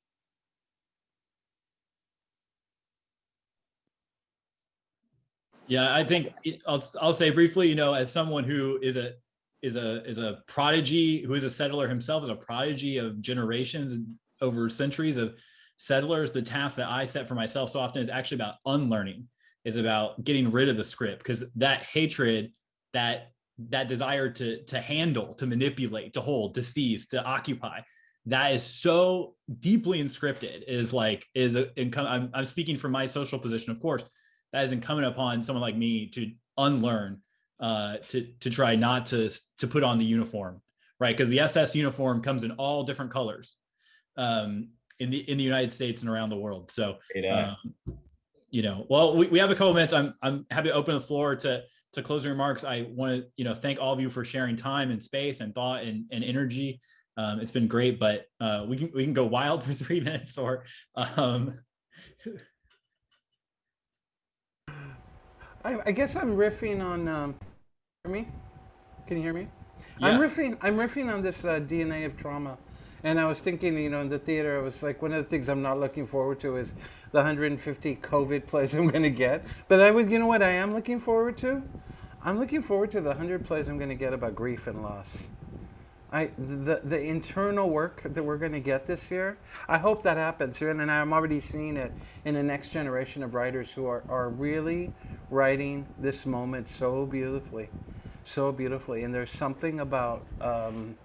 Yeah, I think I'll I'll say briefly, you know, as someone who is a is a is a prodigy, who is a settler himself, is a prodigy of generations over centuries of settlers. The task that I set for myself so often is actually about unlearning, is about getting rid of the script because that hatred, that that desire to to handle, to manipulate, to hold, to seize, to occupy, that is so deeply inscripted. It is like is a, I'm I'm speaking from my social position, of course that is incumbent upon someone like me to unlearn uh, to to try not to to put on the uniform, right? Because the SS uniform comes in all different colors um, in the in the United States and around the world. So, um, you know, well, we, we have a couple minutes. I'm I'm happy to open the floor to to closing remarks. I want to you know thank all of you for sharing time and space and thought and, and energy. Um, it's been great, but uh, we can we can go wild for three minutes or um, I, I guess I'm riffing on. Um, hear me? Can you hear me? Yeah. I'm riffing. I'm riffing on this uh, DNA of trauma, and I was thinking, you know, in the theater, I was like, one of the things I'm not looking forward to is the 150 COVID plays I'm going to get. But I was, you know, what I am looking forward to? I'm looking forward to the 100 plays I'm going to get about grief and loss. I the the internal work that we're going to get this year. I hope that happens, and I'm already seeing it in the next generation of writers who are are really writing this moment so beautifully, so beautifully. And there's something about um,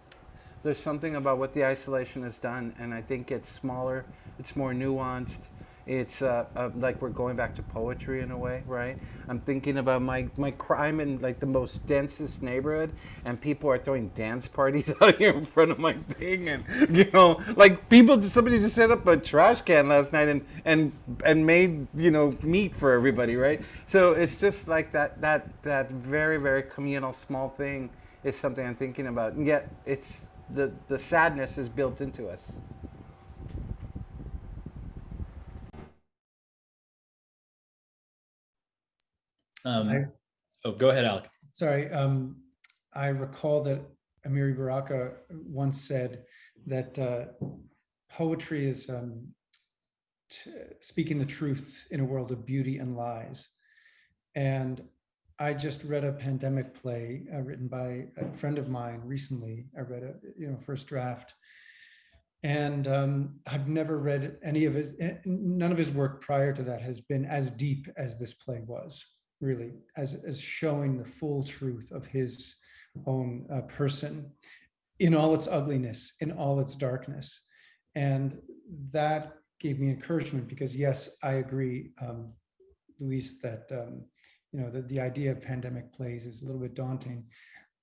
there's something about what the isolation has done, and I think it's smaller, it's more nuanced, it's uh, uh, like we're going back to poetry in a way, right? I'm thinking about my, my crime in like the most densest neighborhood, and people are throwing dance parties out here in front of my thing, and you know, like people, somebody just set up a trash can last night and and and made you know meat for everybody, right? So it's just like that that that very very communal small thing is something I'm thinking about, and yet it's the the sadness is built into us. Um, I, oh, go ahead, Alec. Sorry. Um, I recall that Amiri Baraka once said that uh, poetry is um, speaking the truth in a world of beauty and lies. And I just read a pandemic play uh, written by a friend of mine recently. I read a you know first draft, and um, I've never read any of his. Eh, none of his work prior to that has been as deep as this play was really as, as showing the full truth of his own uh, person in all its ugliness, in all its darkness. And that gave me encouragement because yes, I agree, um, Luis, that um, you know, the, the idea of pandemic plays is a little bit daunting,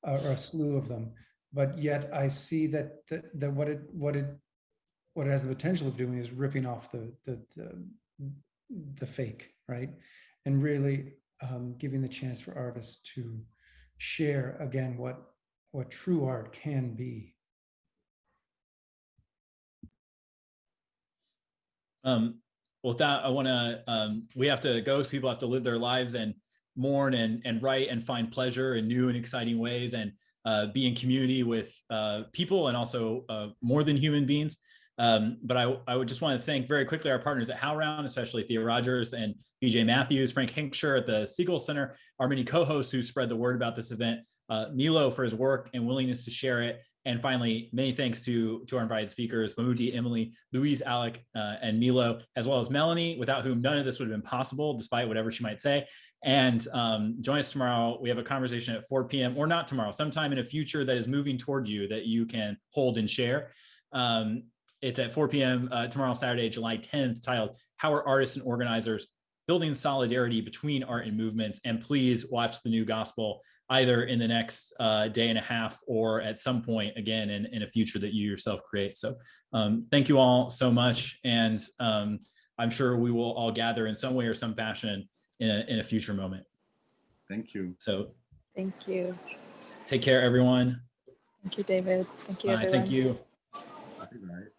uh, or a slew of them. But yet I see that, that, that what it, what it, what it has the potential of doing is ripping off the, the, the, the fake, right? And really um, giving the chance for artists to share again what, what true art can be. Um, well, with that, I want to, um, we have to go, so people have to live their lives and mourn and, and write and find pleasure in new and exciting ways and uh, be in community with uh, people and also uh, more than human beings. Um, but I, I would just want to thank very quickly our partners at HowlRound, especially Thea Rogers and Vijay Mathew, Frank Hentschker at the Segal Center, our many co-hosts who spread the word about this event, uh, Milo for his work and willingness to share it, and finally, many thanks to, to our invited speakers, Bamuthi, Emily, Luis, Alec, uh, and Milo, as well as Melanie, without whom none of this would have been possible, despite whatever she might say. And um, join us tomorrow. We have a conversation at 4 p.m. or not tomorrow, sometime in a future that is moving toward you that you can hold and share. Um, it's at 4 p.m. Uh, tomorrow, Saturday, July 10th, titled How Are Artists and Organizers Building Solidarity Between Art and Movements? And please watch the new gospel either in the next uh, day and a half or at some point again in, in a future that you yourself create. So um, thank you all so much. And um, I'm sure we will all gather in some way or some fashion in a, in a future moment. Thank you. So Thank you. take care, everyone. Thank you, David. Thank you, Bye. everyone. Thank you. Bye-bye.